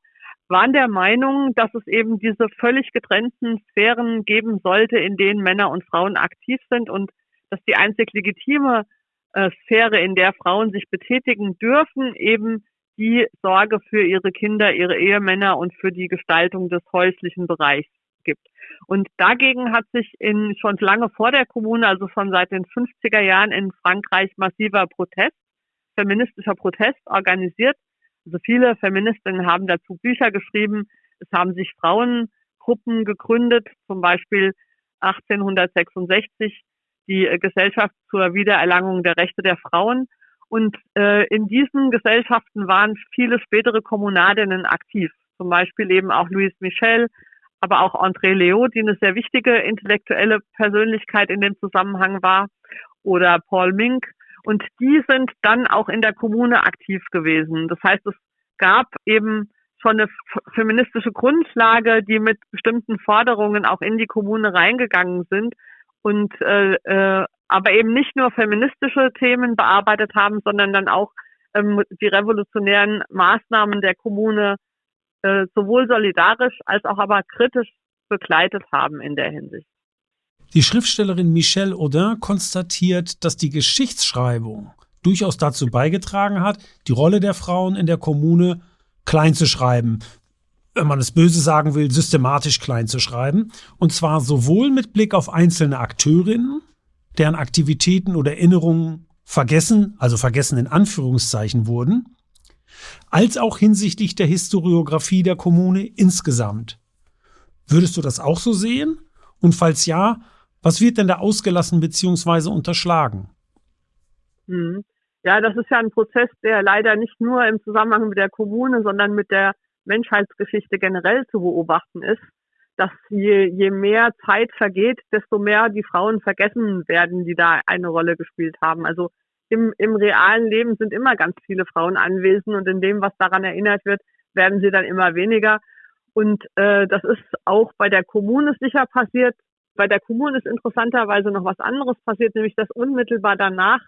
waren der Meinung, dass es eben diese völlig getrennten Sphären geben sollte, in denen Männer und Frauen aktiv sind und dass die einzig legitime äh, Sphäre, in der Frauen sich betätigen dürfen, eben die Sorge für ihre Kinder, ihre Ehemänner und für die Gestaltung des häuslichen Bereichs gibt. Und dagegen hat sich in, schon lange vor der Kommune, also schon seit den 50er Jahren in Frankreich massiver Protest, feministischer Protest organisiert. Also viele Feministinnen haben dazu Bücher geschrieben. Es haben sich Frauengruppen gegründet, zum Beispiel 1866 die Gesellschaft zur Wiedererlangung der Rechte der Frauen. Und äh, in diesen Gesellschaften waren viele spätere Kommunadinnen aktiv. Zum Beispiel eben auch Louise Michel, aber auch André Leo, die eine sehr wichtige intellektuelle Persönlichkeit in dem Zusammenhang war, oder Paul Mink. Und die sind dann auch in der Kommune aktiv gewesen. Das heißt, es gab eben schon eine feministische Grundlage, die mit bestimmten Forderungen auch in die Kommune reingegangen sind und äh, äh, aber eben nicht nur feministische Themen bearbeitet haben, sondern dann auch ähm, die revolutionären Maßnahmen der Kommune äh, sowohl solidarisch als auch aber kritisch begleitet haben in der Hinsicht. Die Schriftstellerin Michelle Audin konstatiert, dass die Geschichtsschreibung durchaus dazu beigetragen hat, die Rolle der Frauen in der Kommune klein zu schreiben, wenn man es böse sagen will, systematisch klein zu schreiben. Und zwar sowohl mit Blick auf einzelne Akteurinnen, deren Aktivitäten oder Erinnerungen vergessen, also vergessen in Anführungszeichen wurden, als auch hinsichtlich der Historiografie der Kommune insgesamt. Würdest du das auch so sehen? Und falls ja, was wird denn da ausgelassen bzw. unterschlagen? Hm. Ja, das ist ja ein Prozess, der leider nicht nur im Zusammenhang mit der Kommune, sondern mit der Menschheitsgeschichte generell zu beobachten ist, dass je, je mehr Zeit vergeht, desto mehr die Frauen vergessen werden, die da eine Rolle gespielt haben. Also im, im realen Leben sind immer ganz viele Frauen anwesend und in dem, was daran erinnert wird, werden sie dann immer weniger. Und äh, das ist auch bei der Kommune sicher passiert. Bei der Kommune ist interessanterweise noch was anderes passiert, nämlich dass unmittelbar danach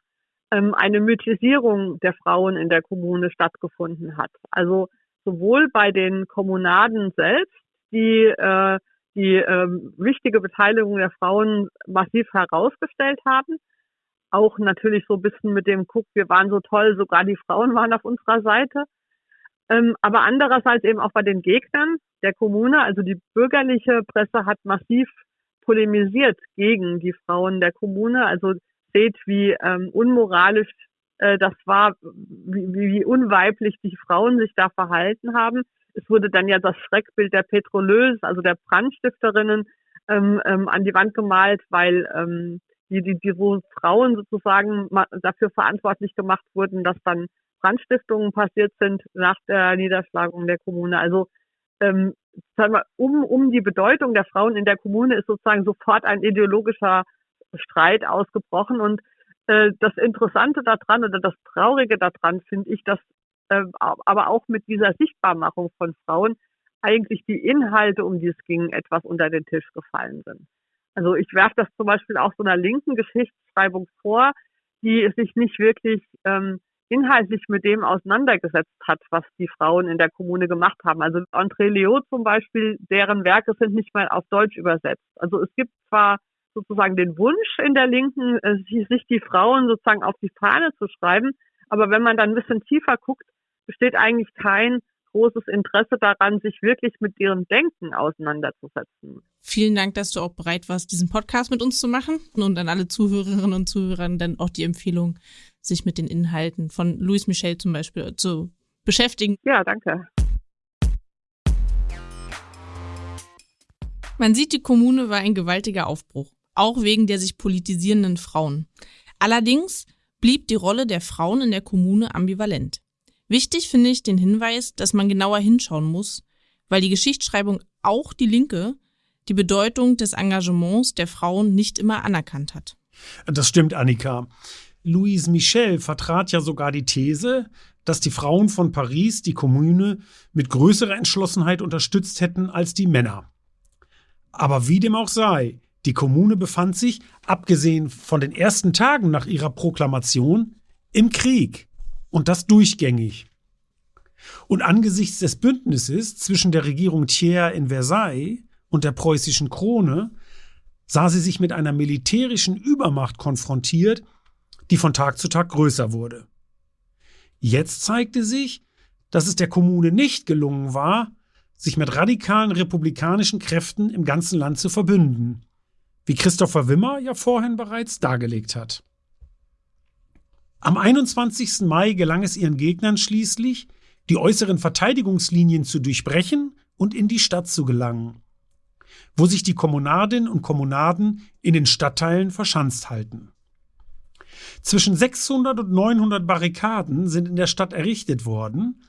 ähm, eine Mythisierung der Frauen in der Kommune stattgefunden hat. Also sowohl bei den Kommunaden selbst, die äh, die ähm, wichtige Beteiligung der Frauen massiv herausgestellt haben, auch natürlich so ein bisschen mit dem Guck, wir waren so toll, sogar die Frauen waren auf unserer Seite. Ähm, aber andererseits eben auch bei den Gegnern der Kommune, also die bürgerliche Presse hat massiv polemisiert gegen die Frauen der Kommune. Also seht, wie ähm, unmoralisch äh, das war, wie, wie unweiblich die Frauen sich da verhalten haben. Es wurde dann ja das Schreckbild der Petrolös, also der Brandstifterinnen, ähm, ähm, an die Wand gemalt, weil ähm, die, die, die wo Frauen sozusagen dafür verantwortlich gemacht wurden, dass dann Brandstiftungen passiert sind nach der Niederschlagung der Kommune. Also ähm, sagen wir, um, um die Bedeutung der Frauen in der Kommune ist sozusagen sofort ein ideologischer Streit ausgebrochen. Und äh, das Interessante daran oder das Traurige daran finde ich, dass aber auch mit dieser Sichtbarmachung von Frauen eigentlich die Inhalte, um die es ging, etwas unter den Tisch gefallen sind. Also ich werfe das zum Beispiel auch so einer linken Geschichtsschreibung vor, die sich nicht wirklich ähm, inhaltlich mit dem auseinandergesetzt hat, was die Frauen in der Kommune gemacht haben. Also André Leo zum Beispiel, deren Werke sind nicht mal auf Deutsch übersetzt. Also es gibt zwar sozusagen den Wunsch in der Linken, äh, sich die Frauen sozusagen auf die Fahne zu schreiben, aber wenn man dann ein bisschen tiefer guckt, besteht eigentlich kein großes Interesse daran, sich wirklich mit ihrem Denken auseinanderzusetzen. Vielen Dank, dass du auch bereit warst, diesen Podcast mit uns zu machen und an alle Zuhörerinnen und Zuhörer dann auch die Empfehlung, sich mit den Inhalten von Louis Michel zum Beispiel zu beschäftigen. Ja, danke. Man sieht, die Kommune war ein gewaltiger Aufbruch, auch wegen der sich politisierenden Frauen. Allerdings blieb die Rolle der Frauen in der Kommune ambivalent. Wichtig finde ich den Hinweis, dass man genauer hinschauen muss, weil die Geschichtsschreibung auch die Linke die Bedeutung des Engagements der Frauen nicht immer anerkannt hat. Das stimmt, Annika. Louise Michel vertrat ja sogar die These, dass die Frauen von Paris die Kommune mit größerer Entschlossenheit unterstützt hätten als die Männer. Aber wie dem auch sei, die Kommune befand sich, abgesehen von den ersten Tagen nach ihrer Proklamation, im Krieg. Und das durchgängig. Und angesichts des Bündnisses zwischen der Regierung Thiers in Versailles und der preußischen Krone sah sie sich mit einer militärischen Übermacht konfrontiert, die von Tag zu Tag größer wurde. Jetzt zeigte sich, dass es der Kommune nicht gelungen war, sich mit radikalen republikanischen Kräften im ganzen Land zu verbünden, wie Christopher Wimmer ja vorhin bereits dargelegt hat. Am 21. Mai gelang es ihren Gegnern schließlich, die äußeren Verteidigungslinien zu durchbrechen und in die Stadt zu gelangen, wo sich die Kommunadinnen und Kommunaden in den Stadtteilen verschanzt halten. Zwischen 600 und 900 Barrikaden sind in der Stadt errichtet worden,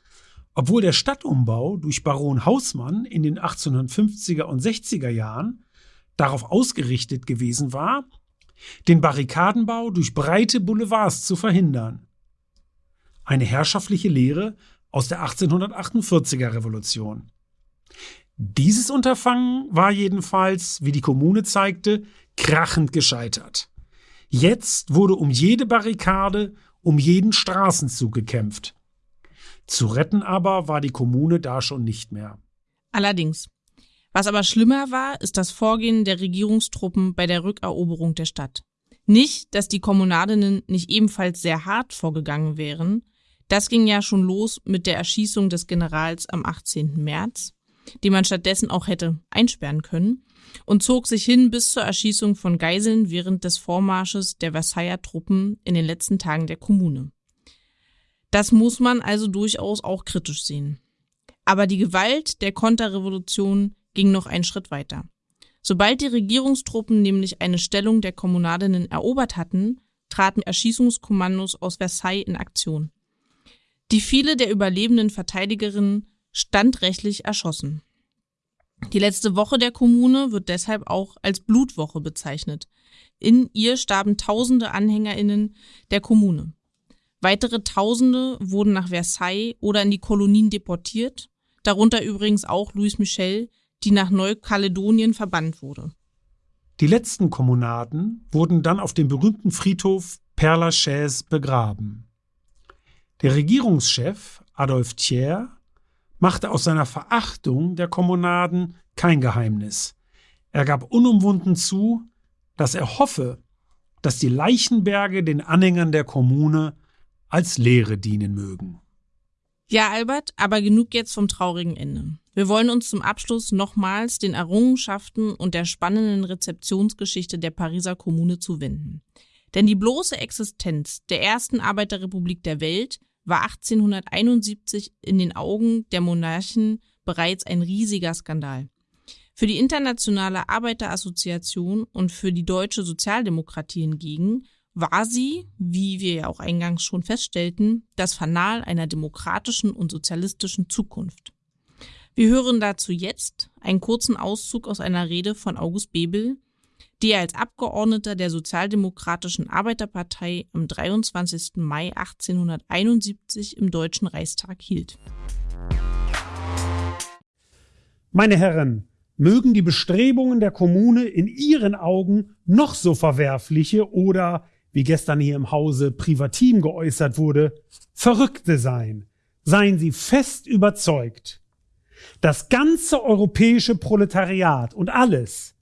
obwohl der Stadtumbau durch Baron Hausmann in den 1850er und 60er Jahren darauf ausgerichtet gewesen war, den Barrikadenbau durch breite Boulevards zu verhindern. Eine herrschaftliche Lehre aus der 1848er Revolution. Dieses Unterfangen war jedenfalls, wie die Kommune zeigte, krachend gescheitert. Jetzt wurde um jede Barrikade, um jeden Straßenzug gekämpft. Zu retten aber war die Kommune da schon nicht mehr. Allerdings. Was aber schlimmer war, ist das Vorgehen der Regierungstruppen bei der Rückeroberung der Stadt. Nicht, dass die Kommunadinnen nicht ebenfalls sehr hart vorgegangen wären. Das ging ja schon los mit der Erschießung des Generals am 18. März, die man stattdessen auch hätte einsperren können, und zog sich hin bis zur Erschießung von Geiseln während des Vormarsches der Versailler Truppen in den letzten Tagen der Kommune. Das muss man also durchaus auch kritisch sehen. Aber die Gewalt der Konterrevolution ging noch einen Schritt weiter. Sobald die Regierungstruppen nämlich eine Stellung der Kommunadinnen erobert hatten, traten Erschießungskommandos aus Versailles in Aktion. Die viele der überlebenden Verteidigerinnen standrechtlich erschossen. Die letzte Woche der Kommune wird deshalb auch als Blutwoche bezeichnet. In ihr starben tausende Anhängerinnen der Kommune. Weitere Tausende wurden nach Versailles oder in die Kolonien deportiert, darunter übrigens auch Louis Michel, die nach Neukaledonien verbannt wurde. Die letzten Kommunaden wurden dann auf dem berühmten Friedhof Père Lachaise begraben. Der Regierungschef Adolphe Thiers machte aus seiner Verachtung der Kommunaden kein Geheimnis. Er gab unumwunden zu, dass er hoffe, dass die Leichenberge den Anhängern der Kommune als Lehre dienen mögen. Ja, Albert, aber genug jetzt vom traurigen Ende. Wir wollen uns zum Abschluss nochmals den Errungenschaften und der spannenden Rezeptionsgeschichte der Pariser Kommune zuwenden. Denn die bloße Existenz der ersten Arbeiterrepublik der Welt war 1871 in den Augen der Monarchen bereits ein riesiger Skandal. Für die Internationale Arbeiterassoziation und für die deutsche Sozialdemokratie hingegen war sie, wie wir ja auch eingangs schon feststellten, das Fanal einer demokratischen und sozialistischen Zukunft. Wir hören dazu jetzt einen kurzen Auszug aus einer Rede von August Bebel, die er als Abgeordneter der Sozialdemokratischen Arbeiterpartei am 23. Mai 1871 im Deutschen Reichstag hielt. Meine Herren, mögen die Bestrebungen der Kommune in Ihren Augen noch so verwerfliche oder wie gestern hier im Hause Privatim geäußert wurde, Verrückte sein. Seien Sie fest überzeugt. Das ganze europäische Proletariat und alles,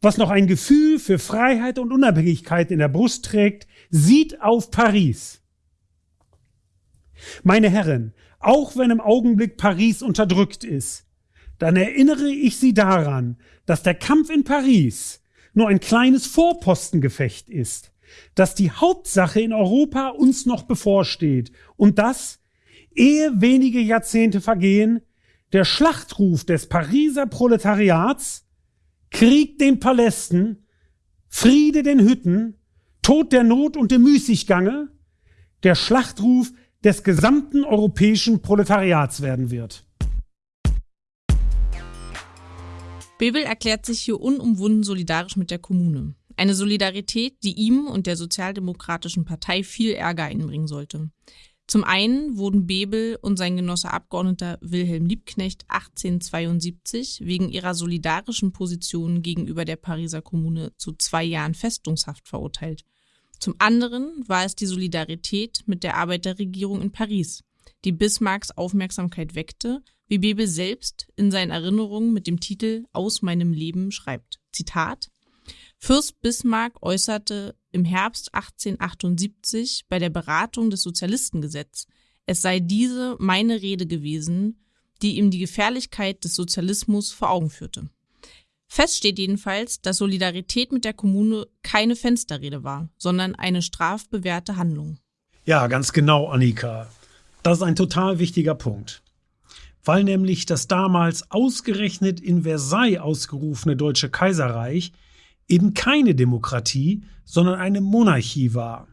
was noch ein Gefühl für Freiheit und Unabhängigkeit in der Brust trägt, sieht auf Paris. Meine Herren, auch wenn im Augenblick Paris unterdrückt ist, dann erinnere ich Sie daran, dass der Kampf in Paris nur ein kleines Vorpostengefecht ist, dass die Hauptsache in Europa uns noch bevorsteht und dass, ehe wenige Jahrzehnte vergehen, der Schlachtruf des Pariser Proletariats Krieg den Palästen, Friede den Hütten, Tod der Not und dem Müßiggange, der Schlachtruf des gesamten europäischen Proletariats werden wird. Bebel erklärt sich hier unumwunden solidarisch mit der Kommune. Eine Solidarität, die ihm und der Sozialdemokratischen Partei viel Ärger einbringen sollte. Zum einen wurden Bebel und sein Genosse Abgeordneter Wilhelm Liebknecht 1872 wegen ihrer solidarischen Position gegenüber der Pariser Kommune zu zwei Jahren Festungshaft verurteilt. Zum anderen war es die Solidarität mit der Arbeiterregierung in Paris, die Bismarcks Aufmerksamkeit weckte, wie Bebel selbst in seinen Erinnerungen mit dem Titel Aus meinem Leben schreibt. Zitat Fürst Bismarck äußerte im Herbst 1878 bei der Beratung des Sozialistengesetzes, es sei diese meine Rede gewesen, die ihm die Gefährlichkeit des Sozialismus vor Augen führte. Fest steht jedenfalls, dass Solidarität mit der Kommune keine Fensterrede war, sondern eine strafbewährte Handlung. Ja, ganz genau, Annika. Das ist ein total wichtiger Punkt. Weil nämlich das damals ausgerechnet in Versailles ausgerufene Deutsche Kaiserreich eben keine Demokratie, sondern eine Monarchie war.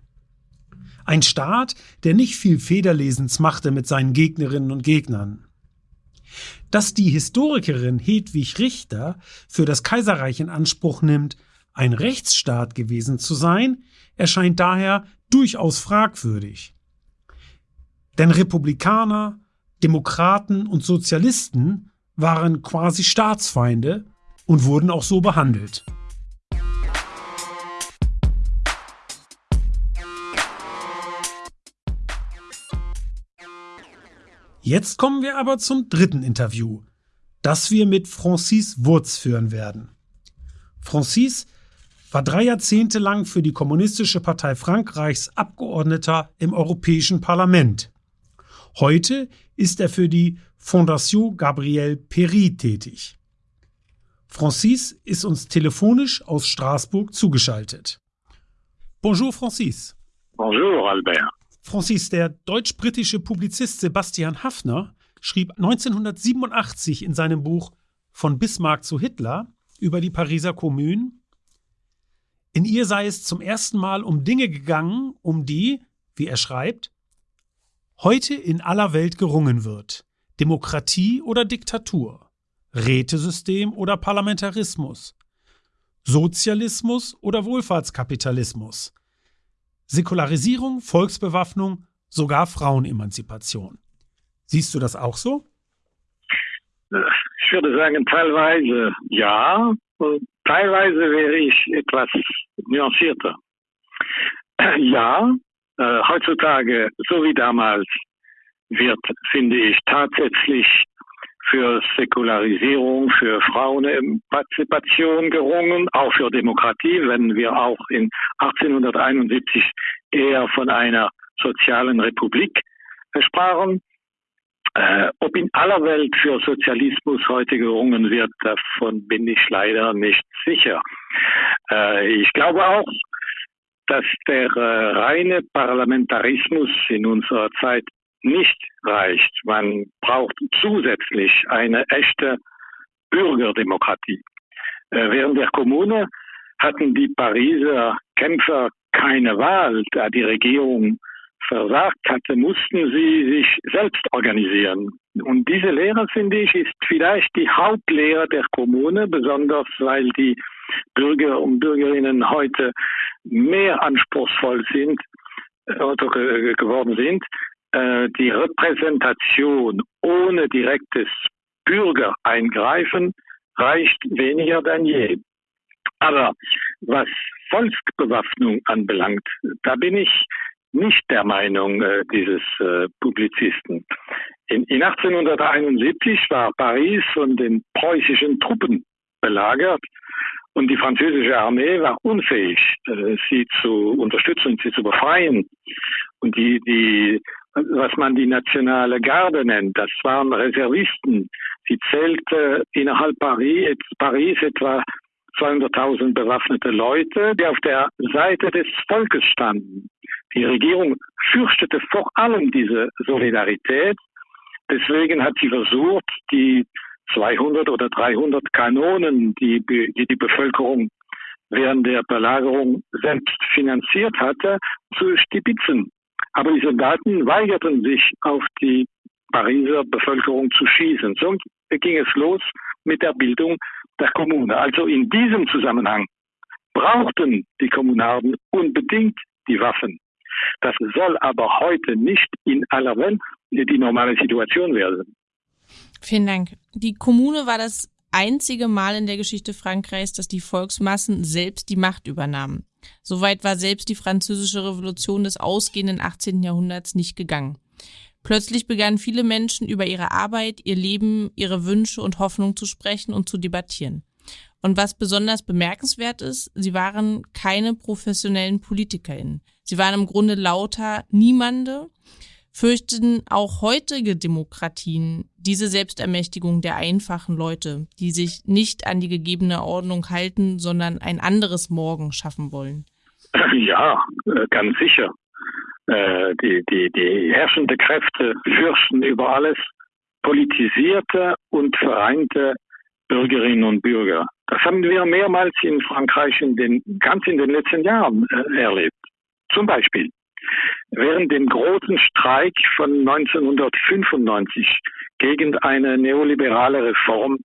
Ein Staat, der nicht viel Federlesens machte mit seinen Gegnerinnen und Gegnern. Dass die Historikerin Hedwig Richter für das Kaiserreich in Anspruch nimmt, ein Rechtsstaat gewesen zu sein, erscheint daher durchaus fragwürdig. Denn Republikaner, Demokraten und Sozialisten waren quasi Staatsfeinde und wurden auch so behandelt. Jetzt kommen wir aber zum dritten Interview, das wir mit Francis Wurz führen werden. Francis war drei Jahrzehnte lang für die Kommunistische Partei Frankreichs Abgeordneter im Europäischen Parlament. Heute ist er für die Fondation Gabriel Péry tätig. Francis ist uns telefonisch aus Straßburg zugeschaltet. Bonjour Francis. Bonjour Albert. Francis, der deutsch-britische Publizist Sebastian Haffner schrieb 1987 in seinem Buch Von Bismarck zu Hitler über die Pariser Kommune, in ihr sei es zum ersten Mal um Dinge gegangen, um die, wie er schreibt, heute in aller Welt gerungen wird. Demokratie oder Diktatur, Rätesystem oder Parlamentarismus, Sozialismus oder Wohlfahrtskapitalismus, Säkularisierung, Volksbewaffnung, sogar Frauenemanzipation. Siehst du das auch so? Ich würde sagen, teilweise ja, teilweise wäre ich etwas nuancierter. Ja, äh, heutzutage, so wie damals, wird, finde ich, tatsächlich für Säkularisierung, für Frauenpartizipation gerungen, auch für Demokratie, wenn wir auch in 1871 eher von einer sozialen Republik sprachen. Äh, ob in aller Welt für Sozialismus heute gerungen wird, davon bin ich leider nicht sicher. Äh, ich glaube auch, dass der äh, reine Parlamentarismus in unserer Zeit nicht reicht. Man braucht zusätzlich eine echte Bürgerdemokratie. Äh, während der Kommune hatten die Pariser Kämpfer keine Wahl, da die Regierung versagt hatte, mussten sie sich selbst organisieren. Und diese Lehre, finde ich, ist vielleicht die Hauptlehre der Kommune, besonders weil die Bürger und Bürgerinnen heute mehr anspruchsvoll sind äh, geworden sind, die Repräsentation ohne direktes Bürgereingreifen reicht weniger denn je. Aber was Volksbewaffnung anbelangt, da bin ich nicht der Meinung äh, dieses äh, Publizisten. In, in 1871 war Paris von den preußischen Truppen belagert und die französische Armee war unfähig, äh, sie zu unterstützen, sie zu befreien. Und die, die was man die nationale Garde nennt. Das waren Reservisten. Sie zählte innerhalb Paris, Paris etwa 200.000 bewaffnete Leute, die auf der Seite des Volkes standen. Die Regierung fürchtete vor allem diese Solidarität. Deswegen hat sie versucht, die 200 oder 300 Kanonen, die die, die Bevölkerung während der Belagerung selbst finanziert hatte, zu stibitzen. Aber die Soldaten weigerten sich, auf die Pariser Bevölkerung zu schießen. So ging es los mit der Bildung der Kommune. Also in diesem Zusammenhang brauchten die Kommunarden unbedingt die Waffen. Das soll aber heute nicht in aller Welt die normale Situation werden. Vielen Dank. Die Kommune war das einzige Mal in der Geschichte Frankreichs, dass die Volksmassen selbst die Macht übernahmen. Soweit war selbst die französische Revolution des ausgehenden 18. Jahrhunderts nicht gegangen. Plötzlich begannen viele Menschen über ihre Arbeit, ihr Leben, ihre Wünsche und Hoffnung zu sprechen und zu debattieren. Und was besonders bemerkenswert ist, sie waren keine professionellen PolitikerInnen. Sie waren im Grunde lauter Niemande, fürchten auch heutige Demokratien diese Selbstermächtigung der einfachen Leute, die sich nicht an die gegebene Ordnung halten, sondern ein anderes Morgen schaffen wollen? Ja, äh, ganz sicher. Äh, die, die, die herrschende Kräfte fürchten über alles politisierte und vereinte Bürgerinnen und Bürger. Das haben wir mehrmals in Frankreich in den, ganz in den letzten Jahren äh, erlebt. Zum Beispiel Während dem großen Streik von 1995 gegen eine neoliberale Reform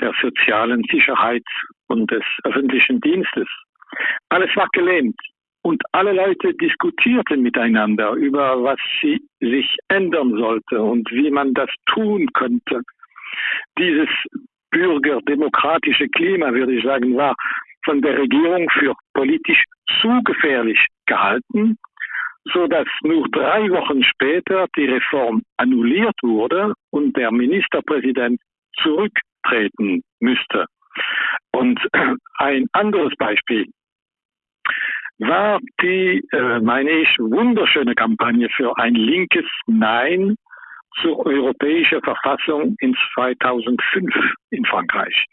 der sozialen Sicherheit und des öffentlichen Dienstes. Alles war gelähmt und alle Leute diskutierten miteinander über, was sie sich ändern sollte und wie man das tun könnte. Dieses bürgerdemokratische Klima, würde ich sagen, war von der Regierung für politisch zu gefährlich gehalten so dass nur drei Wochen später die Reform annulliert wurde und der Ministerpräsident zurücktreten müsste. Und ein anderes Beispiel war die, äh, meine ich, wunderschöne Kampagne für ein linkes Nein zur europäischen Verfassung in 2005 in Frankreich.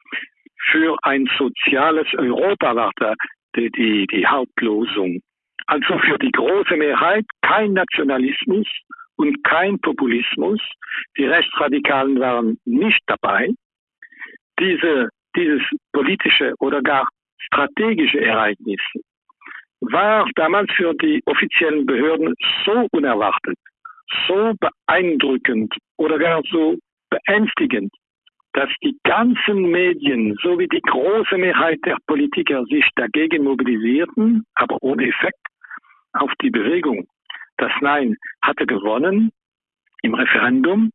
Für ein soziales Europa war da die, die, die Hauptlosung. Also für die große Mehrheit kein Nationalismus und kein Populismus. Die Rechtsradikalen waren nicht dabei. Diese, dieses politische oder gar strategische Ereignis war damals für die offiziellen Behörden so unerwartet, so beeindruckend oder gar so beängstigend, dass die ganzen Medien sowie die große Mehrheit der Politiker sich dagegen mobilisierten, aber ohne Effekt auf die Bewegung. Das Nein hatte gewonnen im Referendum.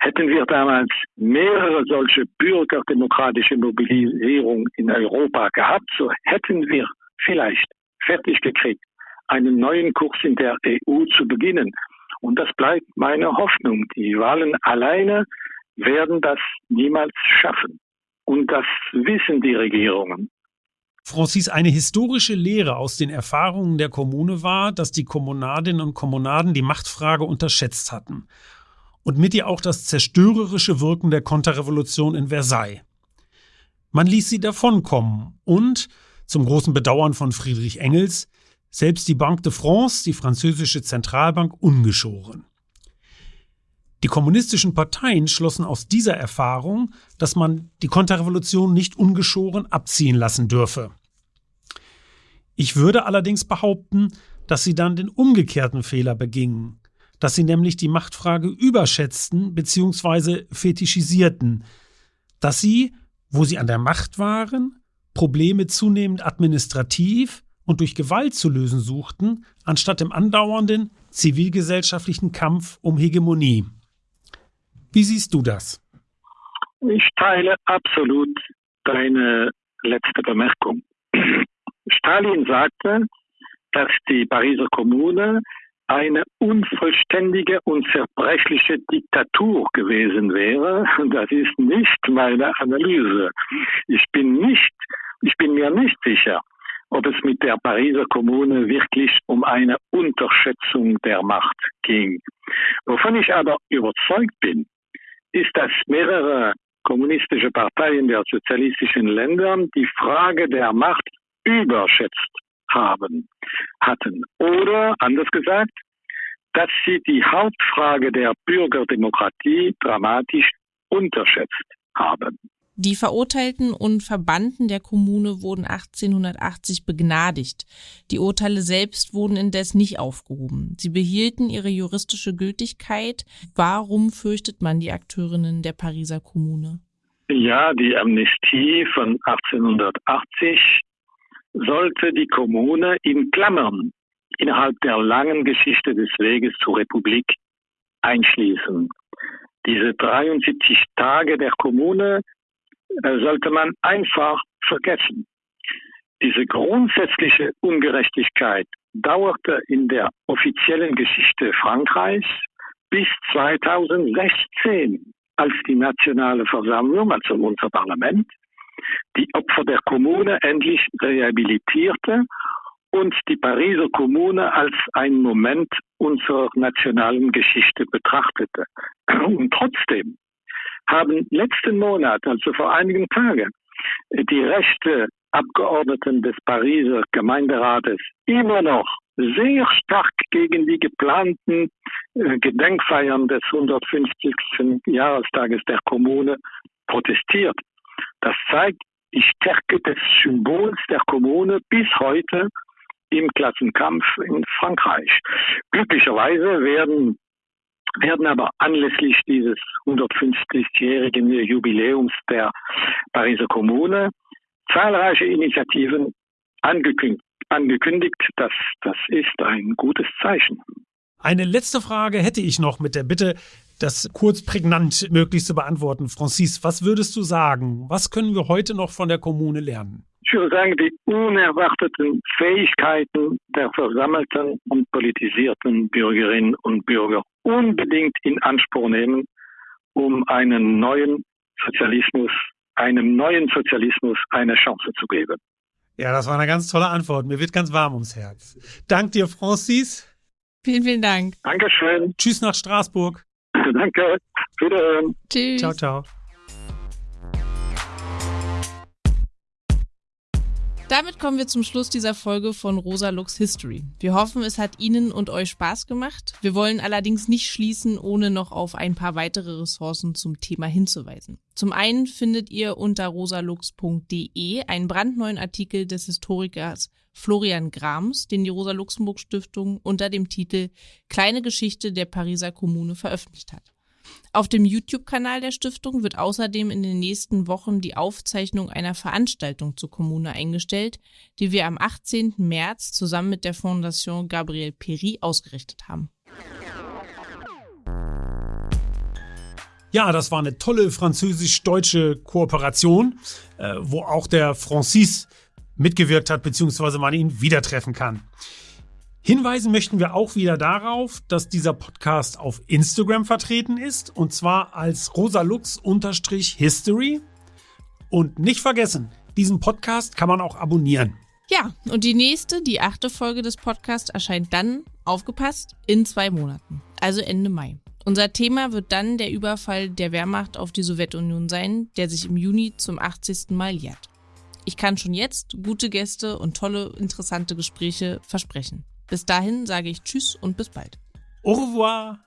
Hätten wir damals mehrere solche bürgerdemokratische Mobilisierungen in Europa gehabt, so hätten wir vielleicht fertig gekriegt, einen neuen Kurs in der EU zu beginnen. Und das bleibt meine Hoffnung. Die Wahlen alleine werden das niemals schaffen. Und das wissen die Regierungen. Francis, eine historische Lehre aus den Erfahrungen der Kommune war, dass die Kommunadinnen und Kommunaden die Machtfrage unterschätzt hatten. Und mit ihr auch das zerstörerische Wirken der Konterrevolution in Versailles. Man ließ sie davonkommen und, zum großen Bedauern von Friedrich Engels, selbst die Banque de France, die französische Zentralbank, ungeschoren. Die kommunistischen Parteien schlossen aus dieser Erfahrung, dass man die Konterrevolution nicht ungeschoren abziehen lassen dürfe. Ich würde allerdings behaupten, dass sie dann den umgekehrten Fehler begingen, dass sie nämlich die Machtfrage überschätzten bzw. fetischisierten, dass sie, wo sie an der Macht waren, Probleme zunehmend administrativ und durch Gewalt zu lösen suchten, anstatt im andauernden zivilgesellschaftlichen Kampf um Hegemonie. Wie siehst du das? Ich teile absolut deine letzte Bemerkung. Stalin sagte, dass die Pariser Kommune eine unvollständige und zerbrechliche Diktatur gewesen wäre. Das ist nicht meine Analyse. Ich bin nicht, ich bin mir nicht sicher, ob es mit der Pariser Kommune wirklich um eine Unterschätzung der Macht ging. Wovon ich aber überzeugt bin, ist, dass mehrere kommunistische Parteien der sozialistischen Länder die Frage der Macht überschätzt haben, hatten. Oder anders gesagt, dass sie die Hauptfrage der Bürgerdemokratie dramatisch unterschätzt haben. Die Verurteilten und Verbannten der Kommune wurden 1880 begnadigt. Die Urteile selbst wurden indes nicht aufgehoben. Sie behielten ihre juristische Gültigkeit. Warum fürchtet man die Akteurinnen der Pariser Kommune? Ja, die Amnestie von 1880 sollte die Kommune in Klammern innerhalb der langen Geschichte des Weges zur Republik einschließen. Diese 73 Tage der Kommune äh, sollte man einfach vergessen. Diese grundsätzliche Ungerechtigkeit dauerte in der offiziellen Geschichte Frankreichs bis 2016, als die nationale Versammlung, also unser Parlament, die Opfer der Kommune endlich rehabilitierte und die Pariser Kommune als ein Moment unserer nationalen Geschichte betrachtete. Und trotzdem haben letzten Monat, also vor einigen Tagen, die rechte Abgeordneten des Pariser Gemeinderates immer noch sehr stark gegen die geplanten äh, Gedenkfeiern des 150. Jahrestages der Kommune protestiert. Das zeigt die Stärke des Symbols der Kommune bis heute im Klassenkampf in Frankreich. Glücklicherweise werden werden aber anlässlich dieses 150-jährigen Jubiläums der Pariser Kommune zahlreiche Initiativen angekündigt. angekündigt. Das, das ist ein gutes Zeichen. Eine letzte Frage hätte ich noch mit der Bitte, das kurz prägnant möglichst zu beantworten. Francis, was würdest du sagen? Was können wir heute noch von der Kommune lernen? Ich würde sagen, die unerwarteten Fähigkeiten der versammelten und politisierten Bürgerinnen und Bürger unbedingt in Anspruch nehmen, um einen neuen Sozialismus, einem neuen Sozialismus eine Chance zu geben. Ja, das war eine ganz tolle Antwort. Mir wird ganz warm ums Herz. Dank dir, Francis. Vielen, vielen Dank. Dankeschön. Tschüss nach Straßburg. Danke. Wiederhören. Tschüss. Ciao, ciao. Damit kommen wir zum Schluss dieser Folge von Rosa Lux History. Wir hoffen, es hat Ihnen und euch Spaß gemacht. Wir wollen allerdings nicht schließen, ohne noch auf ein paar weitere Ressourcen zum Thema hinzuweisen. Zum einen findet ihr unter rosalux.de einen brandneuen Artikel des Historikers Florian Grams, den die Rosa-Luxemburg-Stiftung unter dem Titel Kleine Geschichte der Pariser Kommune veröffentlicht hat. Auf dem YouTube-Kanal der Stiftung wird außerdem in den nächsten Wochen die Aufzeichnung einer Veranstaltung zur Kommune eingestellt, die wir am 18. März zusammen mit der Fondation Gabriel Péry ausgerichtet haben. Ja, das war eine tolle französisch-deutsche Kooperation, äh, wo auch der Francis mitgewirkt hat, beziehungsweise man ihn wieder treffen kann. Hinweisen möchten wir auch wieder darauf, dass dieser Podcast auf Instagram vertreten ist und zwar als rosalux-history. Und nicht vergessen, diesen Podcast kann man auch abonnieren. Ja, und die nächste, die achte Folge des Podcasts erscheint dann, aufgepasst, in zwei Monaten, also Ende Mai. Unser Thema wird dann der Überfall der Wehrmacht auf die Sowjetunion sein, der sich im Juni zum 80. Mal jährt. Ich kann schon jetzt gute Gäste und tolle, interessante Gespräche versprechen. Bis dahin sage ich Tschüss und bis bald. Au revoir!